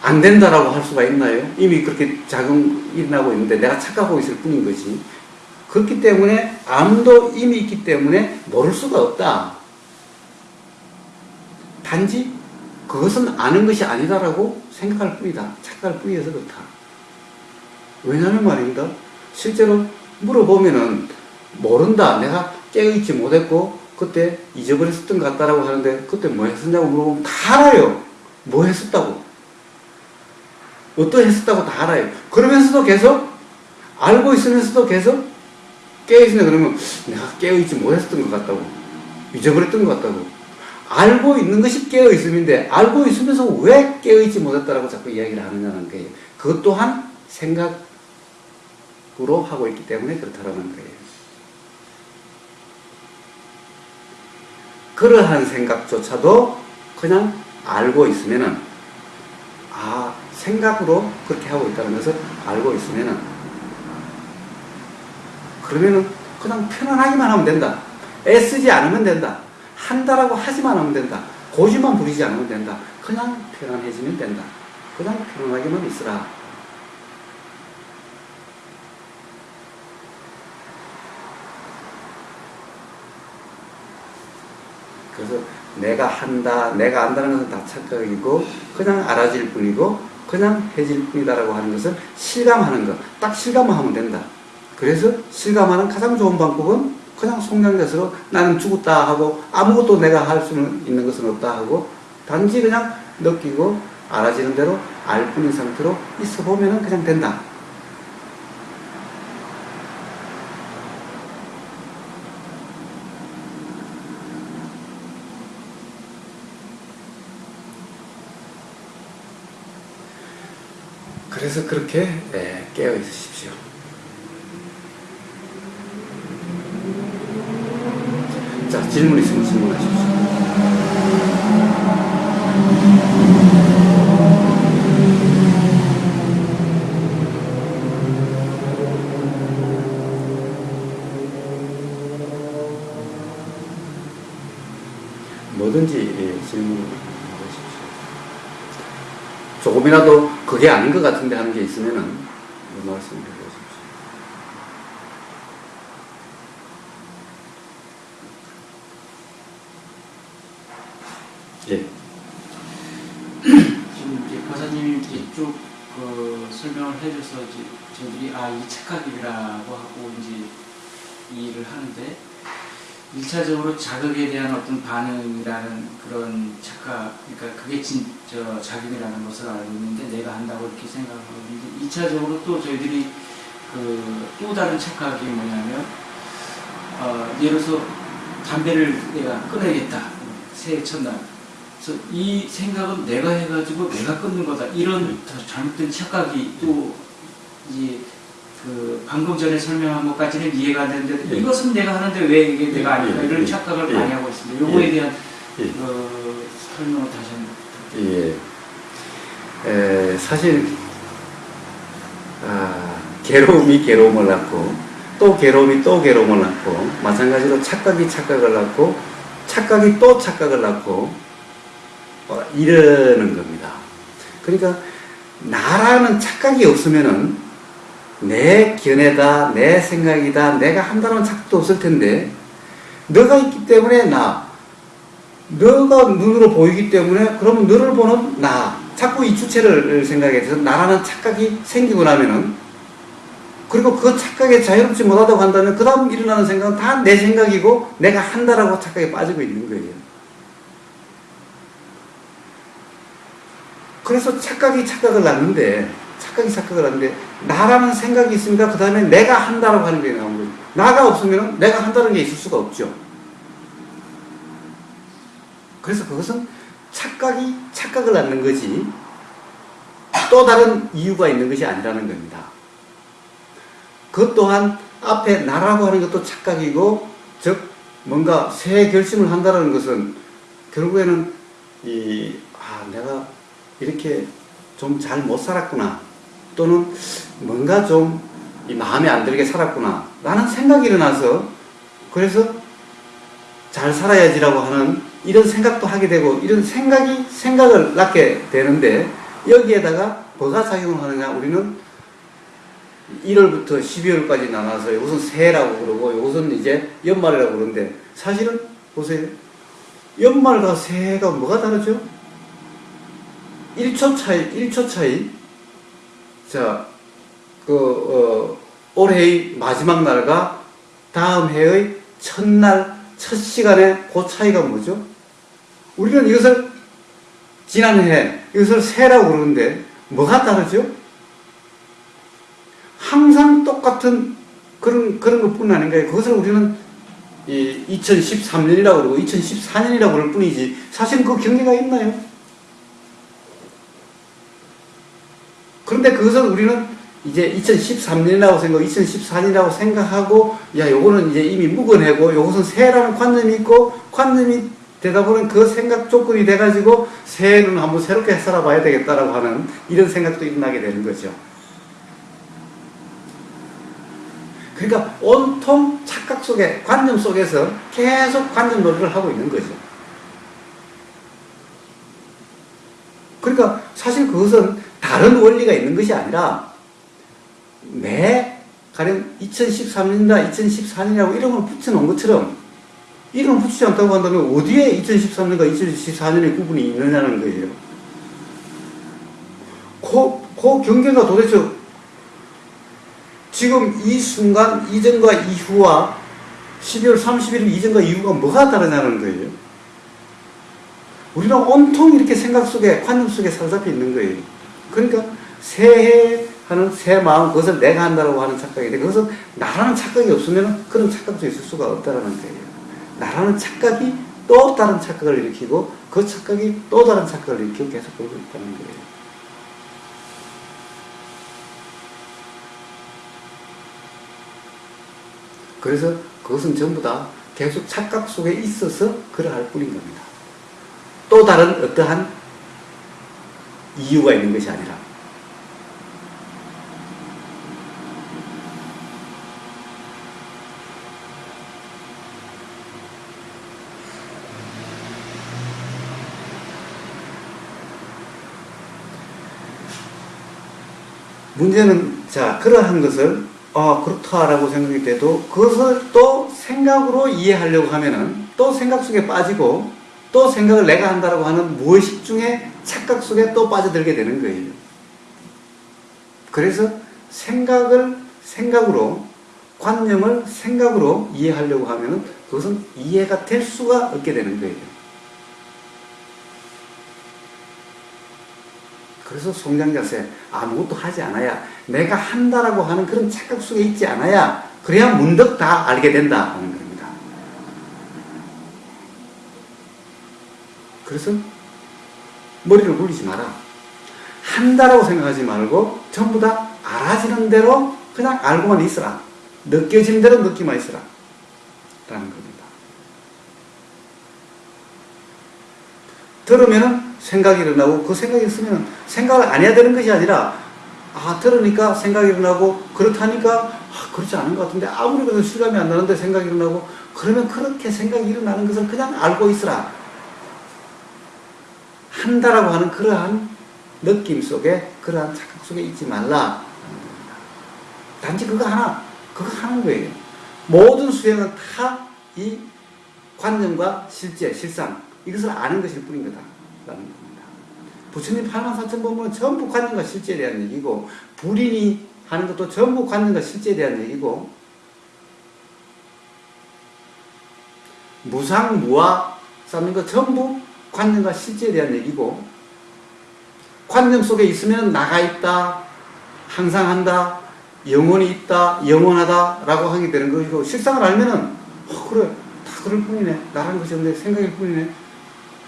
안 된다라고 할 수가 있나요? 이미 그렇게 작용 일어나고 있는데 내가 착각하고 있을 뿐인 것이. 그렇기 때문에 암도 이미 있기 때문에 모를 수가 없다. 단지 그것은 아는 것이 아니다라고 생각할 뿐이다. 착각할 뿐이어서 그렇다. 왜냐하면 말입니다. 실제로 물어보면은 모른다. 내가 깨어있지 못했고 그때 잊어버렸었던 것 같다라고 하는데 그때 뭐 했었냐고 물어보면 다 알아요. 뭐 했었다고. 어떠 했었다고 다 알아요. 그러면서도 계속 알고 있으면서도 계속 깨어있으냐 그러면 내가 깨어있지 못했었던 것 같다고. 잊어버렸던 것 같다고. 알고 있는 것이 깨어있음인데 알고 있으면서 왜 깨어있지 못했다라고 자꾸 이야기를 하느냐는 거예요. 그것 또한 생각으로 하고 있기 때문에 그렇다라는 거예요. 그러한 생각조차도 그냥 알고 있으면은 아 생각으로 그렇게 하고 있다는 것을 알고 있으면은 그러면은 그냥 편안하기만 하면 된다. 애쓰지 않으면 된다. 한다라고 하지만 하면 된다. 고집만 부리지 않으면 된다. 그냥 편안해지면 된다. 그냥 편안하게만 있으라. 그래서 내가 한다, 내가 안다는 것은 다 착각이고 그냥 알아질 뿐이고 그냥 해질 뿐이다라고 하는 것은 실감하는 것. 딱 실감만 하면 된다. 그래서 실감하는 가장 좋은 방법은 그냥 속량자스로 나는 죽었다 하고 아무것도 내가 할 수 있는 것은 없다 하고 단지 그냥 느끼고 알아지는 대로 알 뿐인 상태로 있어 보면은 그냥 된다. 그래서 그렇게 예, 깨어 있으십시오. 자, 질문 있으면 질문하십시오. 뭐든지 예, 질문하십시오. 조금이라도 그게 아닌 것 같은데 하는 게 있으면은 말씀해 주십시오. 예. 지금 이제 과사님이 이제 쭉그 설명을 해줘서 저희들이 아이 착각이라고 하고 이제 이해를 하는데 일차적으로 자극에 대한 어떤 반응이라는 그런 착각, 그러니까 그게 진 저 자극이라는 것을 알고 있는데 내가 한다고 이렇게 생각하고 있는데 이차적으로 또 저희들이 그 또 다른 착각이 뭐냐면 어, 예를 들어서 담배를 내가 끊어야겠다. 새해 첫날. 그래서 이 생각은 내가 해가지고 내가 끊는 거다. 이런 잘못된 착각이 또 이제 그 방금 전에 설명한 것까지는 이해가 안 되는데 예. 이것은 내가 하는데 왜 이게 내가 아닐까 예, 이런 예, 착각을 예. 많이 하고 있습니다. 요거에 예. 대한 예. 어, 설명을 다시 한번. 예. 에, 사실 아, 괴로움이 괴로움을 낳고 또 괴로움이 또 괴로움을 낳고 마찬가지로 착각이 착각을 낳고 착각이 또 착각을 낳고 어, 이러는 겁니다. 그러니까 나라는 착각이 없으면은 내 견해다, 내 생각이다, 내가 한다는 착각도 없을 텐데 너가 있기 때문에 나, 너가 눈으로 보이기 때문에 그러면 너를 보는 나 자꾸 이 주체를 생각해서 나라는 착각이 생기고 나면은 그리고 그 착각에 자유롭지 못하다고 한다면 그 다음 일어나는 생각은 다 내 생각이고 내가 한다라고 착각에 빠지고 있는 거예요. 그래서 착각이 착각을 낳는데 착각이 착각을 하는데 나라는 생각이 있습니다. 그 다음에 내가 한다라고 하는 게 나온 거예요. 나가 없으면 내가 한다는 게 있을 수가 없죠. 그래서 그것은 착각이 착각을 낳는 거지 또 다른 이유가 있는 것이 아니라는 겁니다. 그것 또한 앞에 나라고 하는 것도 착각이고 즉 뭔가 새 결심을 한다는 것은 결국에는 이 아, 내가 이렇게 좀 잘 못 살았구나 또는 뭔가 좀이 마음에 안 들게 살았구나 라는 생각이 일어나서 그래서 잘 살아야지라고 하는 이런 생각도 하게 되고 이런 생각이 생각을 낳게 되는데 여기에다가 뭐가 작용을 하느냐? 우리는 1월부터 12월까지 나눠서 이것은 새해라고 그러고 이것은 이제 연말이라고 그러는데 사실은 보세요. 연말과 새해가 뭐가 다르죠? 1초 차이, 1초 차이. 자, 그, 어, 올해의 마지막 날과 다음 해의 첫날, 첫 시간의 그 차이가 뭐죠? 우리는 이것을 지난해, 이것을 새라고 그러는데 뭐가 다르죠? 항상 똑같은 그런, 그런 것뿐 아닌가요? 그것을 우리는 이 2013년이라고 그러고 2014년이라고 그럴 뿐이지 사실 그 경계가 있나요? 그런데 그것을 우리는 이제 2013년이라고 생각, 2014년이라고 생각하고 야 요거는 이제 이미 묵어내고 요것은 새해라는 관념이 있고 관념이 되다 보면 그 생각 조건이 돼가지고 새해는 한번 새롭게 살아봐야 되겠다라고 하는 이런 생각도 일어나게 되는 거죠. 그러니까 온통 착각 속에 관념 속에서 계속 관념 놀이를 하고 있는 거죠. 그러니까 사실 그것은 다른 원리가 있는 것이 아니라 매 가령 2013년이다 2014년이라고 이름을 붙여놓은 것처럼 이름을 붙이지 않다고 한다면 어디에 2013년과 2014년의 구분이 있느냐는 거예요. 그, 그 경계가 도대체 지금 이 순간 이전과 이후와 12월 31일 이전과 이후가 뭐가 다르냐는 거예요. 우리는 온통 이렇게 생각 속에, 관념 속에 사로잡혀 있는 거예요. 그러니까 새해 하는 새 마음, 그것을 내가 한다고 하는 착각인데, 그것은 나라는 착각이 없으면 그런 착각도 있을 수가 없다는 거예요. 나라는 착각이 또 다른 착각을 일으키고, 그 착각이 또 다른 착각을 일으키고 계속 그러고 있다는 거예요. 그래서 그것은 전부 다 계속 착각 속에 있어서 그러할 뿐인 겁니다. 또 다른 어떠한 이유가 있는 것이 아니라. 문제는, 자, 그러한 것을 아, 그렇다라고 생각이 돼도 그것을 또 생각으로 이해하려고 하면은 또 생각 속에 빠지고 또 생각을 내가 한다라고 하는 무의식 중에 착각 속에 또 빠져들게 되는 거예요. 그래서 생각을 생각으로 관념을 생각으로 이해하려고 하면은 그것은 이해가 될 수가 없게 되는 거예요. 그래서 송장자세 아무것도 하지 않아야 내가 한다라고 하는 그런 착각 속에 있지 않아야 그래야 문득 다 알게 된다 그래서 머리를 굴리지 마라. 한다라고 생각하지 말고 전부 다 알아지는 대로 그냥 알고만 있어라. 느껴지는 대로 느끼만 있어라. 라는 겁니다. 들으면은 생각이 일어나고 그 생각이 있으면 생각을 안 해야 되는 것이 아니라 아 들으니까 생각이 일어나고 그렇다니까 아, 그렇지 않은 것 같은데 아무리 그래도 실감이 안 나는데 생각이 일어나고 그러면 그렇게 생각이 일어나는 것을 그냥 알고 있으라 한다라고 하는 그러한 느낌 속에 그러한 착각 속에 있지 말라 단지 그거 하나 그거 하는 거예요 모든 수행은 다 이 관념과 실제 실상 이것을 아는 것일 뿐인 거다. 라는 겁니다. 부처님 8만 4천 본문은 전부 관념과 실제에 대한 얘기고, 불인이 하는 것도 전부 관념과 실제에 대한 얘기고, 무상, 무화 쌓는 것 전부 관념과 실제에 대한 얘기고, 관념 속에 있으면 나가 있다, 항상 한다, 영원히 있다, 영원하다, 라고 하게 되는 것이고, 실상을 알면 은, 어, 그래, 다 그럴 뿐이네. 나라는 것이 없네. 생각일 뿐이네.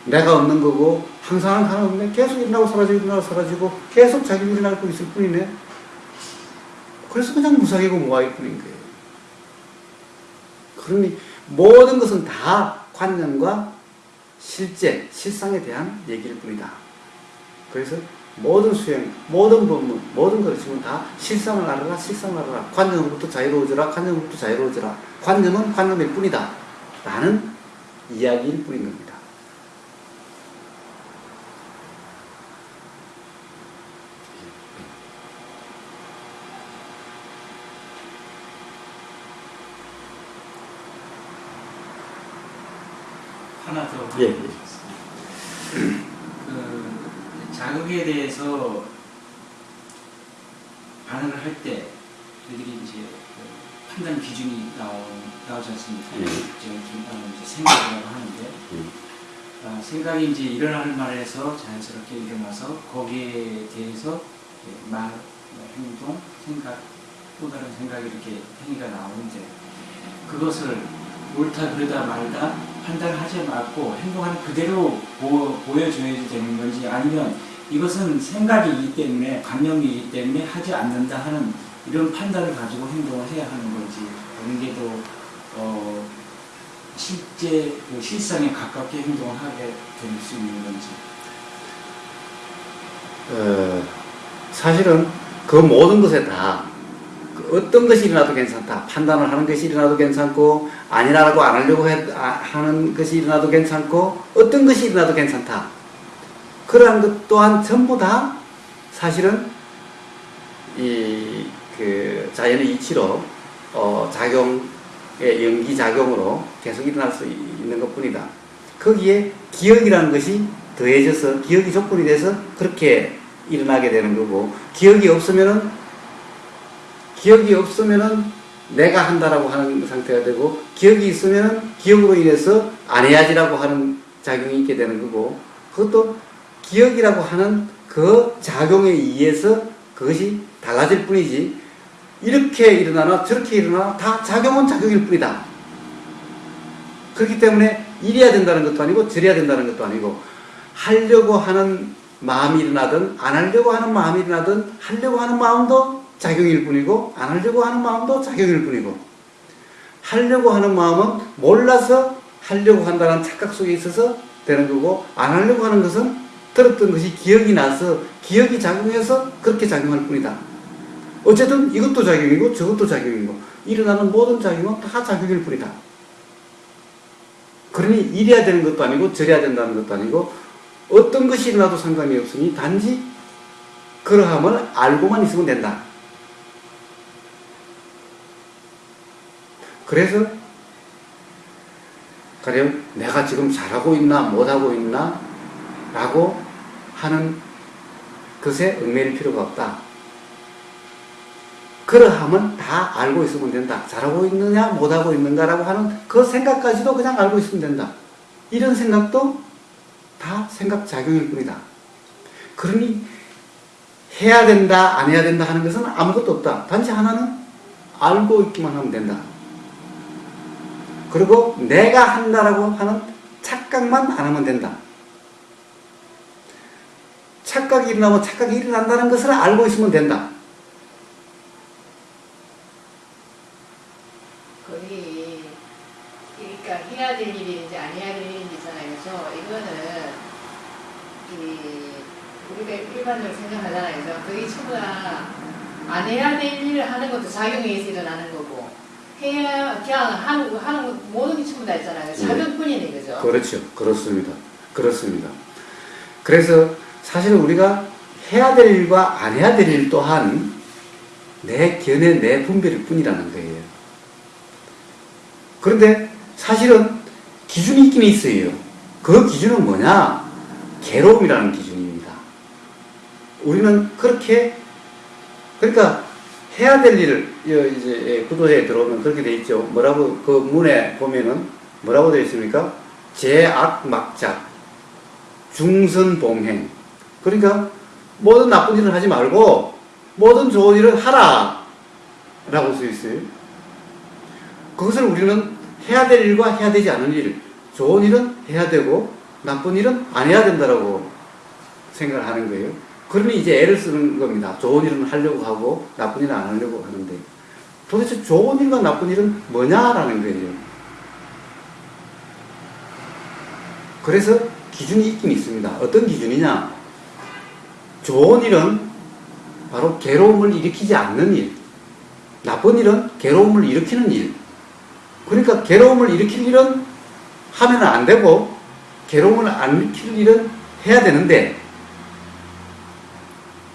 내가 없는 거고 항상 하나 없네. 계속 일어나고 사라지고 일어나고 사라지고 계속 자기 일어나고 있을 뿐이네. 그래서 그냥 무상이고 무아일 뿐인 거예요. 그러니 모든 것은 다 관념과 실제, 실상에 대한 얘기일 뿐이다. 그래서 모든 수행, 모든 법문, 모든 지금 다 실상을 알아라, 실상을 알아라. 관념으로부터 자유로워져라, 관념으로부터 자유로워져라. 관념은 관념일 뿐이다. 라는 이야기일 뿐인 겁니다. 하나 더 예, 예. 그 자극에 대해서 반응을 할 때 저희들이 이제 그 판단 기준이 나오, 나오지 않습니까? 예. 이제 생각이라고 하는데 음. 아, 생각이 이제 일어날 만해서 자연스럽게 일어나서 거기에 대해서 말, 뭐 행동, 생각, 또 다른 생각이 이렇게 행위가 나오는데 그것을 옳다 그러다 말다 판단하지 말고 행동하는 그대로 보, 보여줘야 되는 건지 아니면 이것은 생각이기 때문에 감정이기 때문에 하지 않는다 하는 이런 판단을 가지고 행동을 해야 하는 건지 어느 게더 어, 실제 그 실상에 가깝게 행동을 하게 될 수 있는 건지. 어, 사실은 그 모든 것에 다그 어떤 것이 일어나도 괜찮다. 판단을 하는 것이 일어나도 괜찮고 아니라고 안 하려고 해- 아, 하는 것이 일어나도 괜찮고 어떤 것이 일어나도 괜찮다. 그러한 것 또한 전부 다 사실은 이 그 자연의 이치로 어, 작용의 연기 작용으로 계속 일어날 수 있는 것뿐이다. 거기에 기억이라는 것이 더해져서 기억이 조건이 돼서 그렇게 일어나게 되는 거고 기억이 없으면은 기억이 없으면은 내가 한다라고 하는 상태가 되고 기억이 있으면은 기억으로 인해서 안 해야지라고 하는 작용이 있게 되는 거고 그것도 기억이라고 하는 그 작용에 의해서 그것이 달라질 뿐이지 이렇게 일어나나 저렇게 일어나나 다 작용은 작용일 뿐이다. 그렇기 때문에 이래야 된다는 것도 아니고 저래야 된다는 것도 아니고 하려고 하는 마음이 일어나든 안 하려고 하는 마음이 일어나든 하려고 하는 마음도 작용일 뿐이고 안 하려고 하는 마음도 작용일 뿐이고 하려고 하는 마음은 몰라서 하려고 한다는 착각 속에 있어서 되는 거고 안 하려고 하는 것은 들었던 것이 기억이 나서 기억이 작용해서 그렇게 작용할 뿐이다. 어쨌든 이것도 작용이고 저것도 작용이고 일어나는 모든 작용은 다 작용일 뿐이다. 그러니 이래야 되는 것도 아니고 저래야 된다는 것도 아니고 어떤 것이 일어나도 상관이 없으니 단지 그러함을 알고만 있으면 된다. 그래서 가령 내가 지금 잘하고 있나 못하고 있나 라고 하는 것에 얽매일 필요가 없다. 그러함은 다 알고 있으면 된다. 잘하고 있느냐 못하고 있는가라고 하는 그 생각까지도 그냥 알고 있으면 된다. 이런 생각도 다 생각 작용일 뿐이다. 그러니 해야 된다 안 해야 된다 하는 것은 아무것도 없다. 단지 하나는 알고 있기만 하면 된다. 그리고 내가 한다라고 하는 착각만 안 하면 된다. 착각이 일어나면 착각이 일어난다는 것을 알고 있으면 된다. 거의 그러니까 해야 될 일인지 안 해야 될 일인지잖아요. 그래서 이거는 이 우리가 일반적으로 생각하잖아요. 그래서 거의 전부 다안 해야 될 일을 하는 것도 작용에 의해서 일어나는 거고 해야 그냥 하는 거 하는 거 모든 게 전부 다 있잖아요. 작용뿐이네 그죠? 그렇죠. 그렇습니다. 그렇습니다. 그래서 사실 우리가 해야 될 일과 안 해야 될 일 또한 내 견해, 내 분별일 뿐이라는 거예요. 그런데 사실은 기준이 있긴 있어요. 그 기준은 뭐냐? 괴로움이라는 기준입니다. 우리는 그렇게, 그러니까 해야 될 일을, 여- 이제 예, 구도에 들어오면 그렇게 돼 있죠. 뭐라고, 그 문에 보면은 뭐라고 되어 있습니까? 제악 막작, 중선봉행. 그러니까 모든 나쁜 일을 하지 말고 모든 좋은 일을 하라. 라고 써 있어요. 그것을 우리는 해야 될 일과 해야 되지 않은 일, 좋은 일은 해야 되고 나쁜 일은 안 해야 된다라고 생각을 하는 거예요. 그러니 이제 애를 쓰는 겁니다. 좋은 일은 하려고 하고 나쁜 일은 안 하려고 하는데 도대체 좋은 일과 나쁜 일은 뭐냐라는 거예요. 그래서 기준이 있긴 있습니다. 어떤 기준이냐? 좋은 일은 바로 괴로움을 일으키지 않는 일. 나쁜 일은 괴로움을 일으키는 일. 그러니까 괴로움을 일으킬 일은 하면 안 되고 괴로움을 안 일으킬 일은 해야 되는데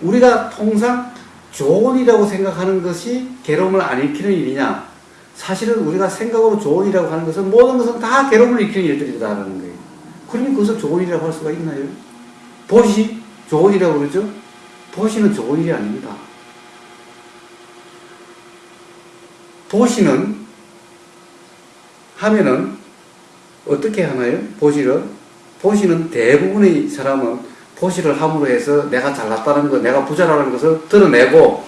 우리가 통상 좋은 일이라고 생각하는 것이 괴로움을 안 일으키는 일이냐? 사실은 우리가 생각으로 좋은 일이라고 하는 것은 모든 것은 다 괴로움을 일으키는 일들이다라는 거예요. 그러니 그것을 좋은 일이라고 할 수가 있나요? 보시 좋은 일이라고 그러죠? 보시는 일이 아닙니다. 보시는 하면은 어떻게 하나요? 보시를 보시는 대부분의 사람은 보시를 함으로 해서 내가 잘났다는 것, 내가 부자라는 것을 드러내고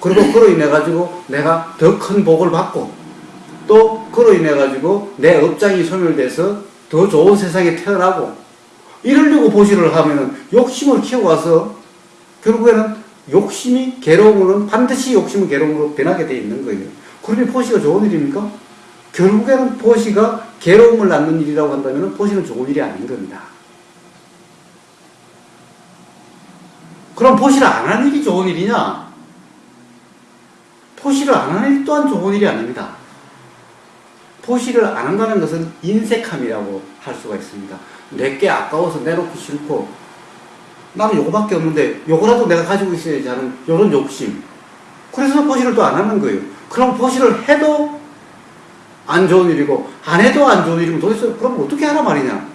그리고 그로 인해 가지고 내가 더 큰 복을 받고 또 그로 인해 가지고 내 업장이 소멸돼서 더 좋은 세상에 태어나고 이러려고 보시를 하면은 욕심을 키워와서 결국에는 욕심이 괴로움으로는 반드시 욕심은 괴로움으로 변하게 돼 있는 거예요. 그러니 보시가 좋은 일입니까? 결국에는 보시가 괴로움을 낳는 일이라고 한다면 보시는 좋은 일이 아닌 겁니다. 그럼 보시를 안 하는 일이 좋은 일이냐? 포시를 안 하는 일 또한 좋은 일이 아닙니다. 포시를 안 한다는 것은 인색함이라고 할 수가 있습니다. 내게 아까워서 내놓기 싫고 나는 요거밖에 없는데 요거라도 내가 가지고 있어야지 하는 요런 욕심. 그래서 포시를 또 안 하는 거예요. 그럼 포시를 해도 안 좋은 일이고 안 해도 안 좋은 일이면 도대체 그럼 어떻게 하란 말이냐?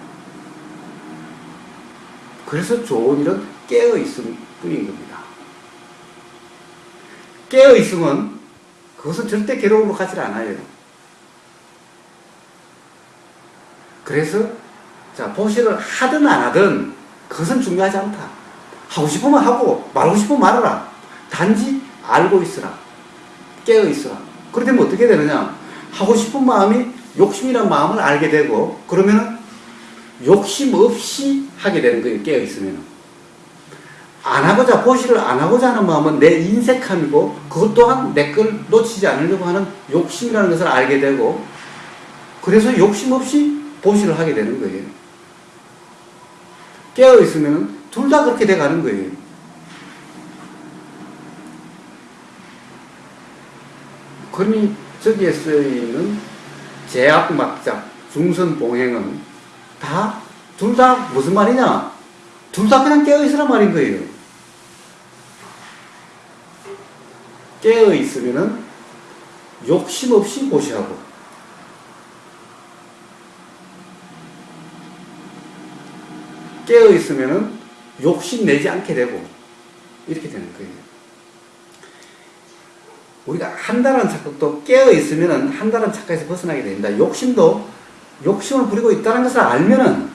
그래서 좋은 일은 깨어 있음 뿐인 겁니다. 깨어 있으면 그것은 절대 괴로움으로 가지 않아요. 그래서 자 보시를 하든 안 하든 그것은 중요하지 않다. 하고 싶으면 하고 말고 싶으면 말하라. 단지 알고 있으라. 깨어 있으라. 그렇게 되면 어떻게 되느냐? 하고 싶은 마음이 욕심이란 마음을 알게 되고 그러면은 욕심 없이 하게 되는 거예요. 깨어 있으면. 안 하고자 보시를 안 하고자 하는 마음은 내 인색함이고 그것 또한 내 걸 놓치지 않으려고 하는 욕심이라는 것을 알게 되고 그래서 욕심 없이 보시를 하게 되는 거예요. 깨어 있으면 둘 다 그렇게 돼 가는 거예요. 그러니 저기에 쓰이는 제약 막작, 중선 봉행은 다 둘 다 무슨 말이냐? 둘 다 그냥 깨어 있으란 말인 거예요. 깨어 있으면은 욕심 없이 보시하고 깨어 있으면은 욕심 내지 않게 되고 이렇게 되는 거예요. 우리가 한다는 착각도 깨어 있으면은 한다는 착각에서 벗어나게 됩니다. 욕심도 욕심을 부리고 있다는 것을 알면은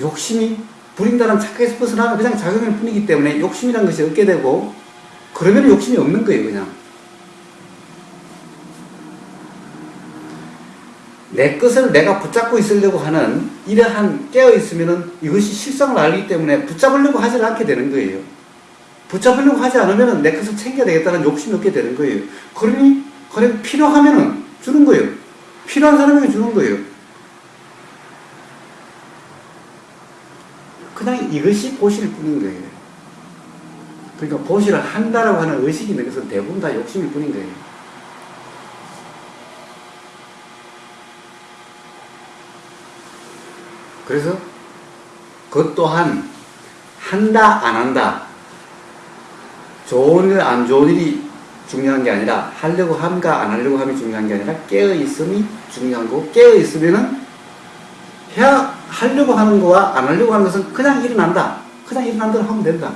욕심이 부린다는 착각에서 벗어나면 그냥 작용일 뿐이기 때문에 욕심이라는 것이 없게 되고 그러면 욕심이 없는 거예요, 그냥. 내 것을 내가 붙잡고 있으려고 하는 이러한 깨어 있으면은 이것이 실성을 알기 때문에 붙잡으려고 하지 않게 되는 거예요. 붙잡으려고 하지 않으면 내 것을 챙겨야 되겠다는 욕심이 없게 되는 거예요. 그러니, 그래, 필요하면 은 주는 거예요. 필요한 사람에게 주는 거예요. 그냥 이것이 보실 뿐인 거예요. 그러니까 보시를 한다라고 하는 의식이 있는 것은 대부분 다 욕심일 뿐인 거예요. 그래서 그것 또한 한다 안 한다 좋은 일 안 좋은 일이 중요한 게 아니라 하려고 함과 안 하려고 함이 중요한 게 아니라 깨어 있음이 중요한 거고 깨어 있으면은 해야 하려고 하는 거와 안 하려고 하는 것은 그냥 일어난다 그냥 일어난 대로 하면 된다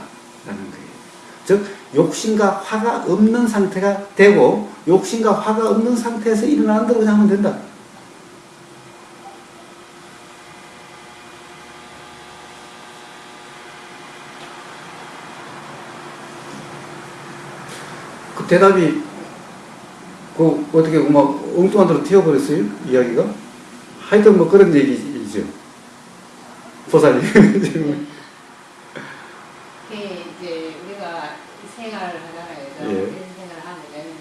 즉 욕심과 화가 없는 상태가 되고 욕심과 화가 없는 상태에서 일어나는 대로 그냥 하면 된다. 그 대답이 그 어떻게 막 엉뚱한 데로 튀어버렸어요? 이야기가? 하여튼 뭐 그런 얘기죠. 보사님 지금 이게 이제 우리가 생활을 하잖아요. 그래서 예. 이런 생활을 하면은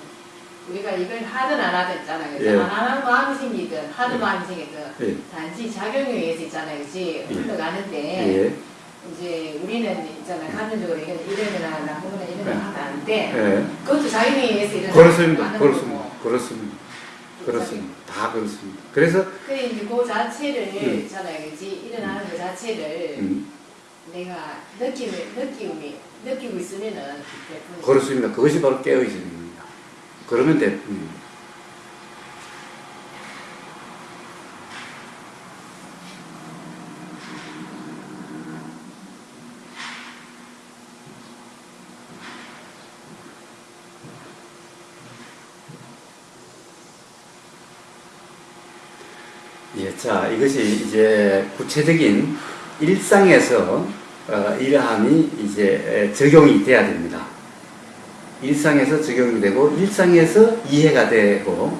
우리가 이걸 하든 안 하든 있잖아요. 그죠? 예. 안 하는 마음이 생기든 하는 예. 마음이 생기든 예. 단지 작용에 의해서 있잖아요. 그지? 예. 흘러가는데 예. 이제 우리는 있잖아요. 감정적으로 이건 이러거나 나쁘거나 이런 거 예. 하면 안 돼. 예. 그것도 작용에 의해서 일어나는 그렇습니다 그렇습니다. 그렇습니다 그렇습니다 다 그렇습니다 그래서 그래 이제 그 자체를 음. 있잖아요. 그지? 일어나는 그 자체를 음, 내가 느낌을 느낌이 느끼고 있으면은 그렇습니다 그것이 바로 깨어있음입니다 그러면 돼. 음. 예, 자, 이것이 이제 구체적인 일상에서 어, 이러함이 이제 적용이 돼야 됩니다. 일상에서 적용이 되고 일상에서 이해가 되고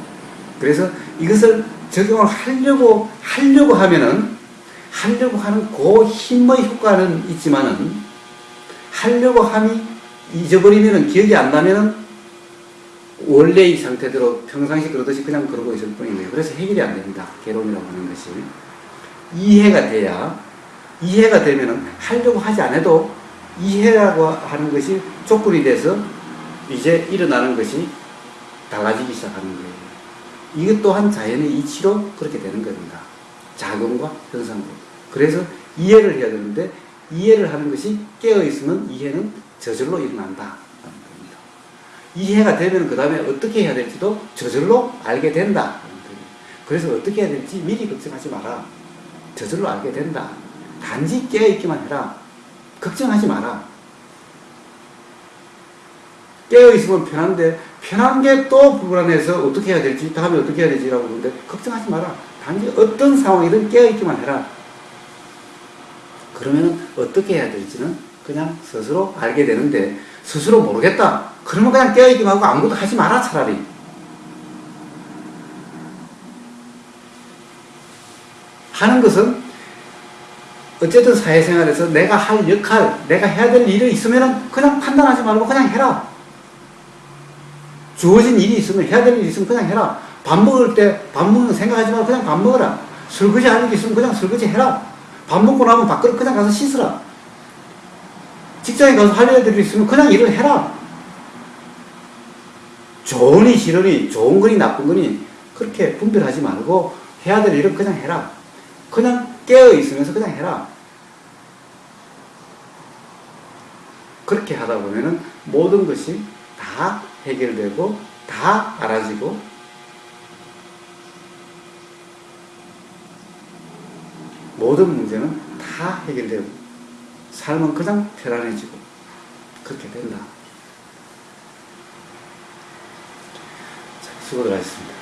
그래서 이것을 적용을 하려고 하려고 하면은 하려고 하는 그 힘의 효과는 있지만은 하려고 함이 잊어버리면은 기억이 안 나면은 원래의 상태대로 평상시 그러듯이 그냥 그러고 있을 뿐인 거예요. 그래서 해결이 안 됩니다. 개론이라고 하는 것이. 이해가 돼야, 이해가 되면은 하려고 하지 않아도 이해라고 하는 것이 조건이 돼서 이제 일어나는 것이 달라지기 시작하는 거예요. 이것 또한 자연의 이치로 그렇게 되는 겁니다. 작용과 현상으로. 그래서 이해를 해야 되는데 이해를 하는 것이 깨어 있으면 이해는 저절로 일어난다. 겁니다. 이해가 되면 그 다음에 어떻게 해야 될지도 저절로 알게 된다. 그래서 어떻게 해야 될지 미리 걱정하지 마라. 저절로 알게 된다. 단지 깨어 있기만 해라. 걱정하지 마라. 깨어 있으면 편한데 편한 게 또 불안해서 어떻게 해야 될지 다음에 어떻게 해야 되지라고 그러는데 걱정하지 마라. 단지 어떤 상황이든 깨어 있기만 해라. 그러면 어떻게 해야 될지는 그냥 스스로 알게 되는데 스스로 모르겠다. 그러면 그냥 깨어 있기만 하고 아무것도 하지 마라 차라리. 하는 것은 어쨌든 사회생활에서 내가 할 역할, 내가 해야 될 일이 있으면 그냥 판단하지 말고 그냥 해라. 주어진 일이 있으면 해야 될 일이 있으면 그냥 해라. 밥 먹을 때 밥 먹는 생각하지 말고 그냥 밥 먹어라. 설거지 할 일이 있으면 그냥 설거지 해라. 밥 먹고 나면 밖으로 그냥 가서 씻으라. 직장에 가서 할 일들이 있으면 그냥 일을 해라. 좋으니 싫으니 좋은 거니 나쁜 거니 그렇게 분별하지 말고 해야 될 일은 그냥 해라. 그냥 깨어 있으면서 그냥 해라. 그렇게 하다 보면은 모든 것이 다 해결되고 다 알아지고 모든 문제는 다 해결되고 삶은 그냥 편안해지고 그렇게 된다. 자, 수고들 하셨습니다.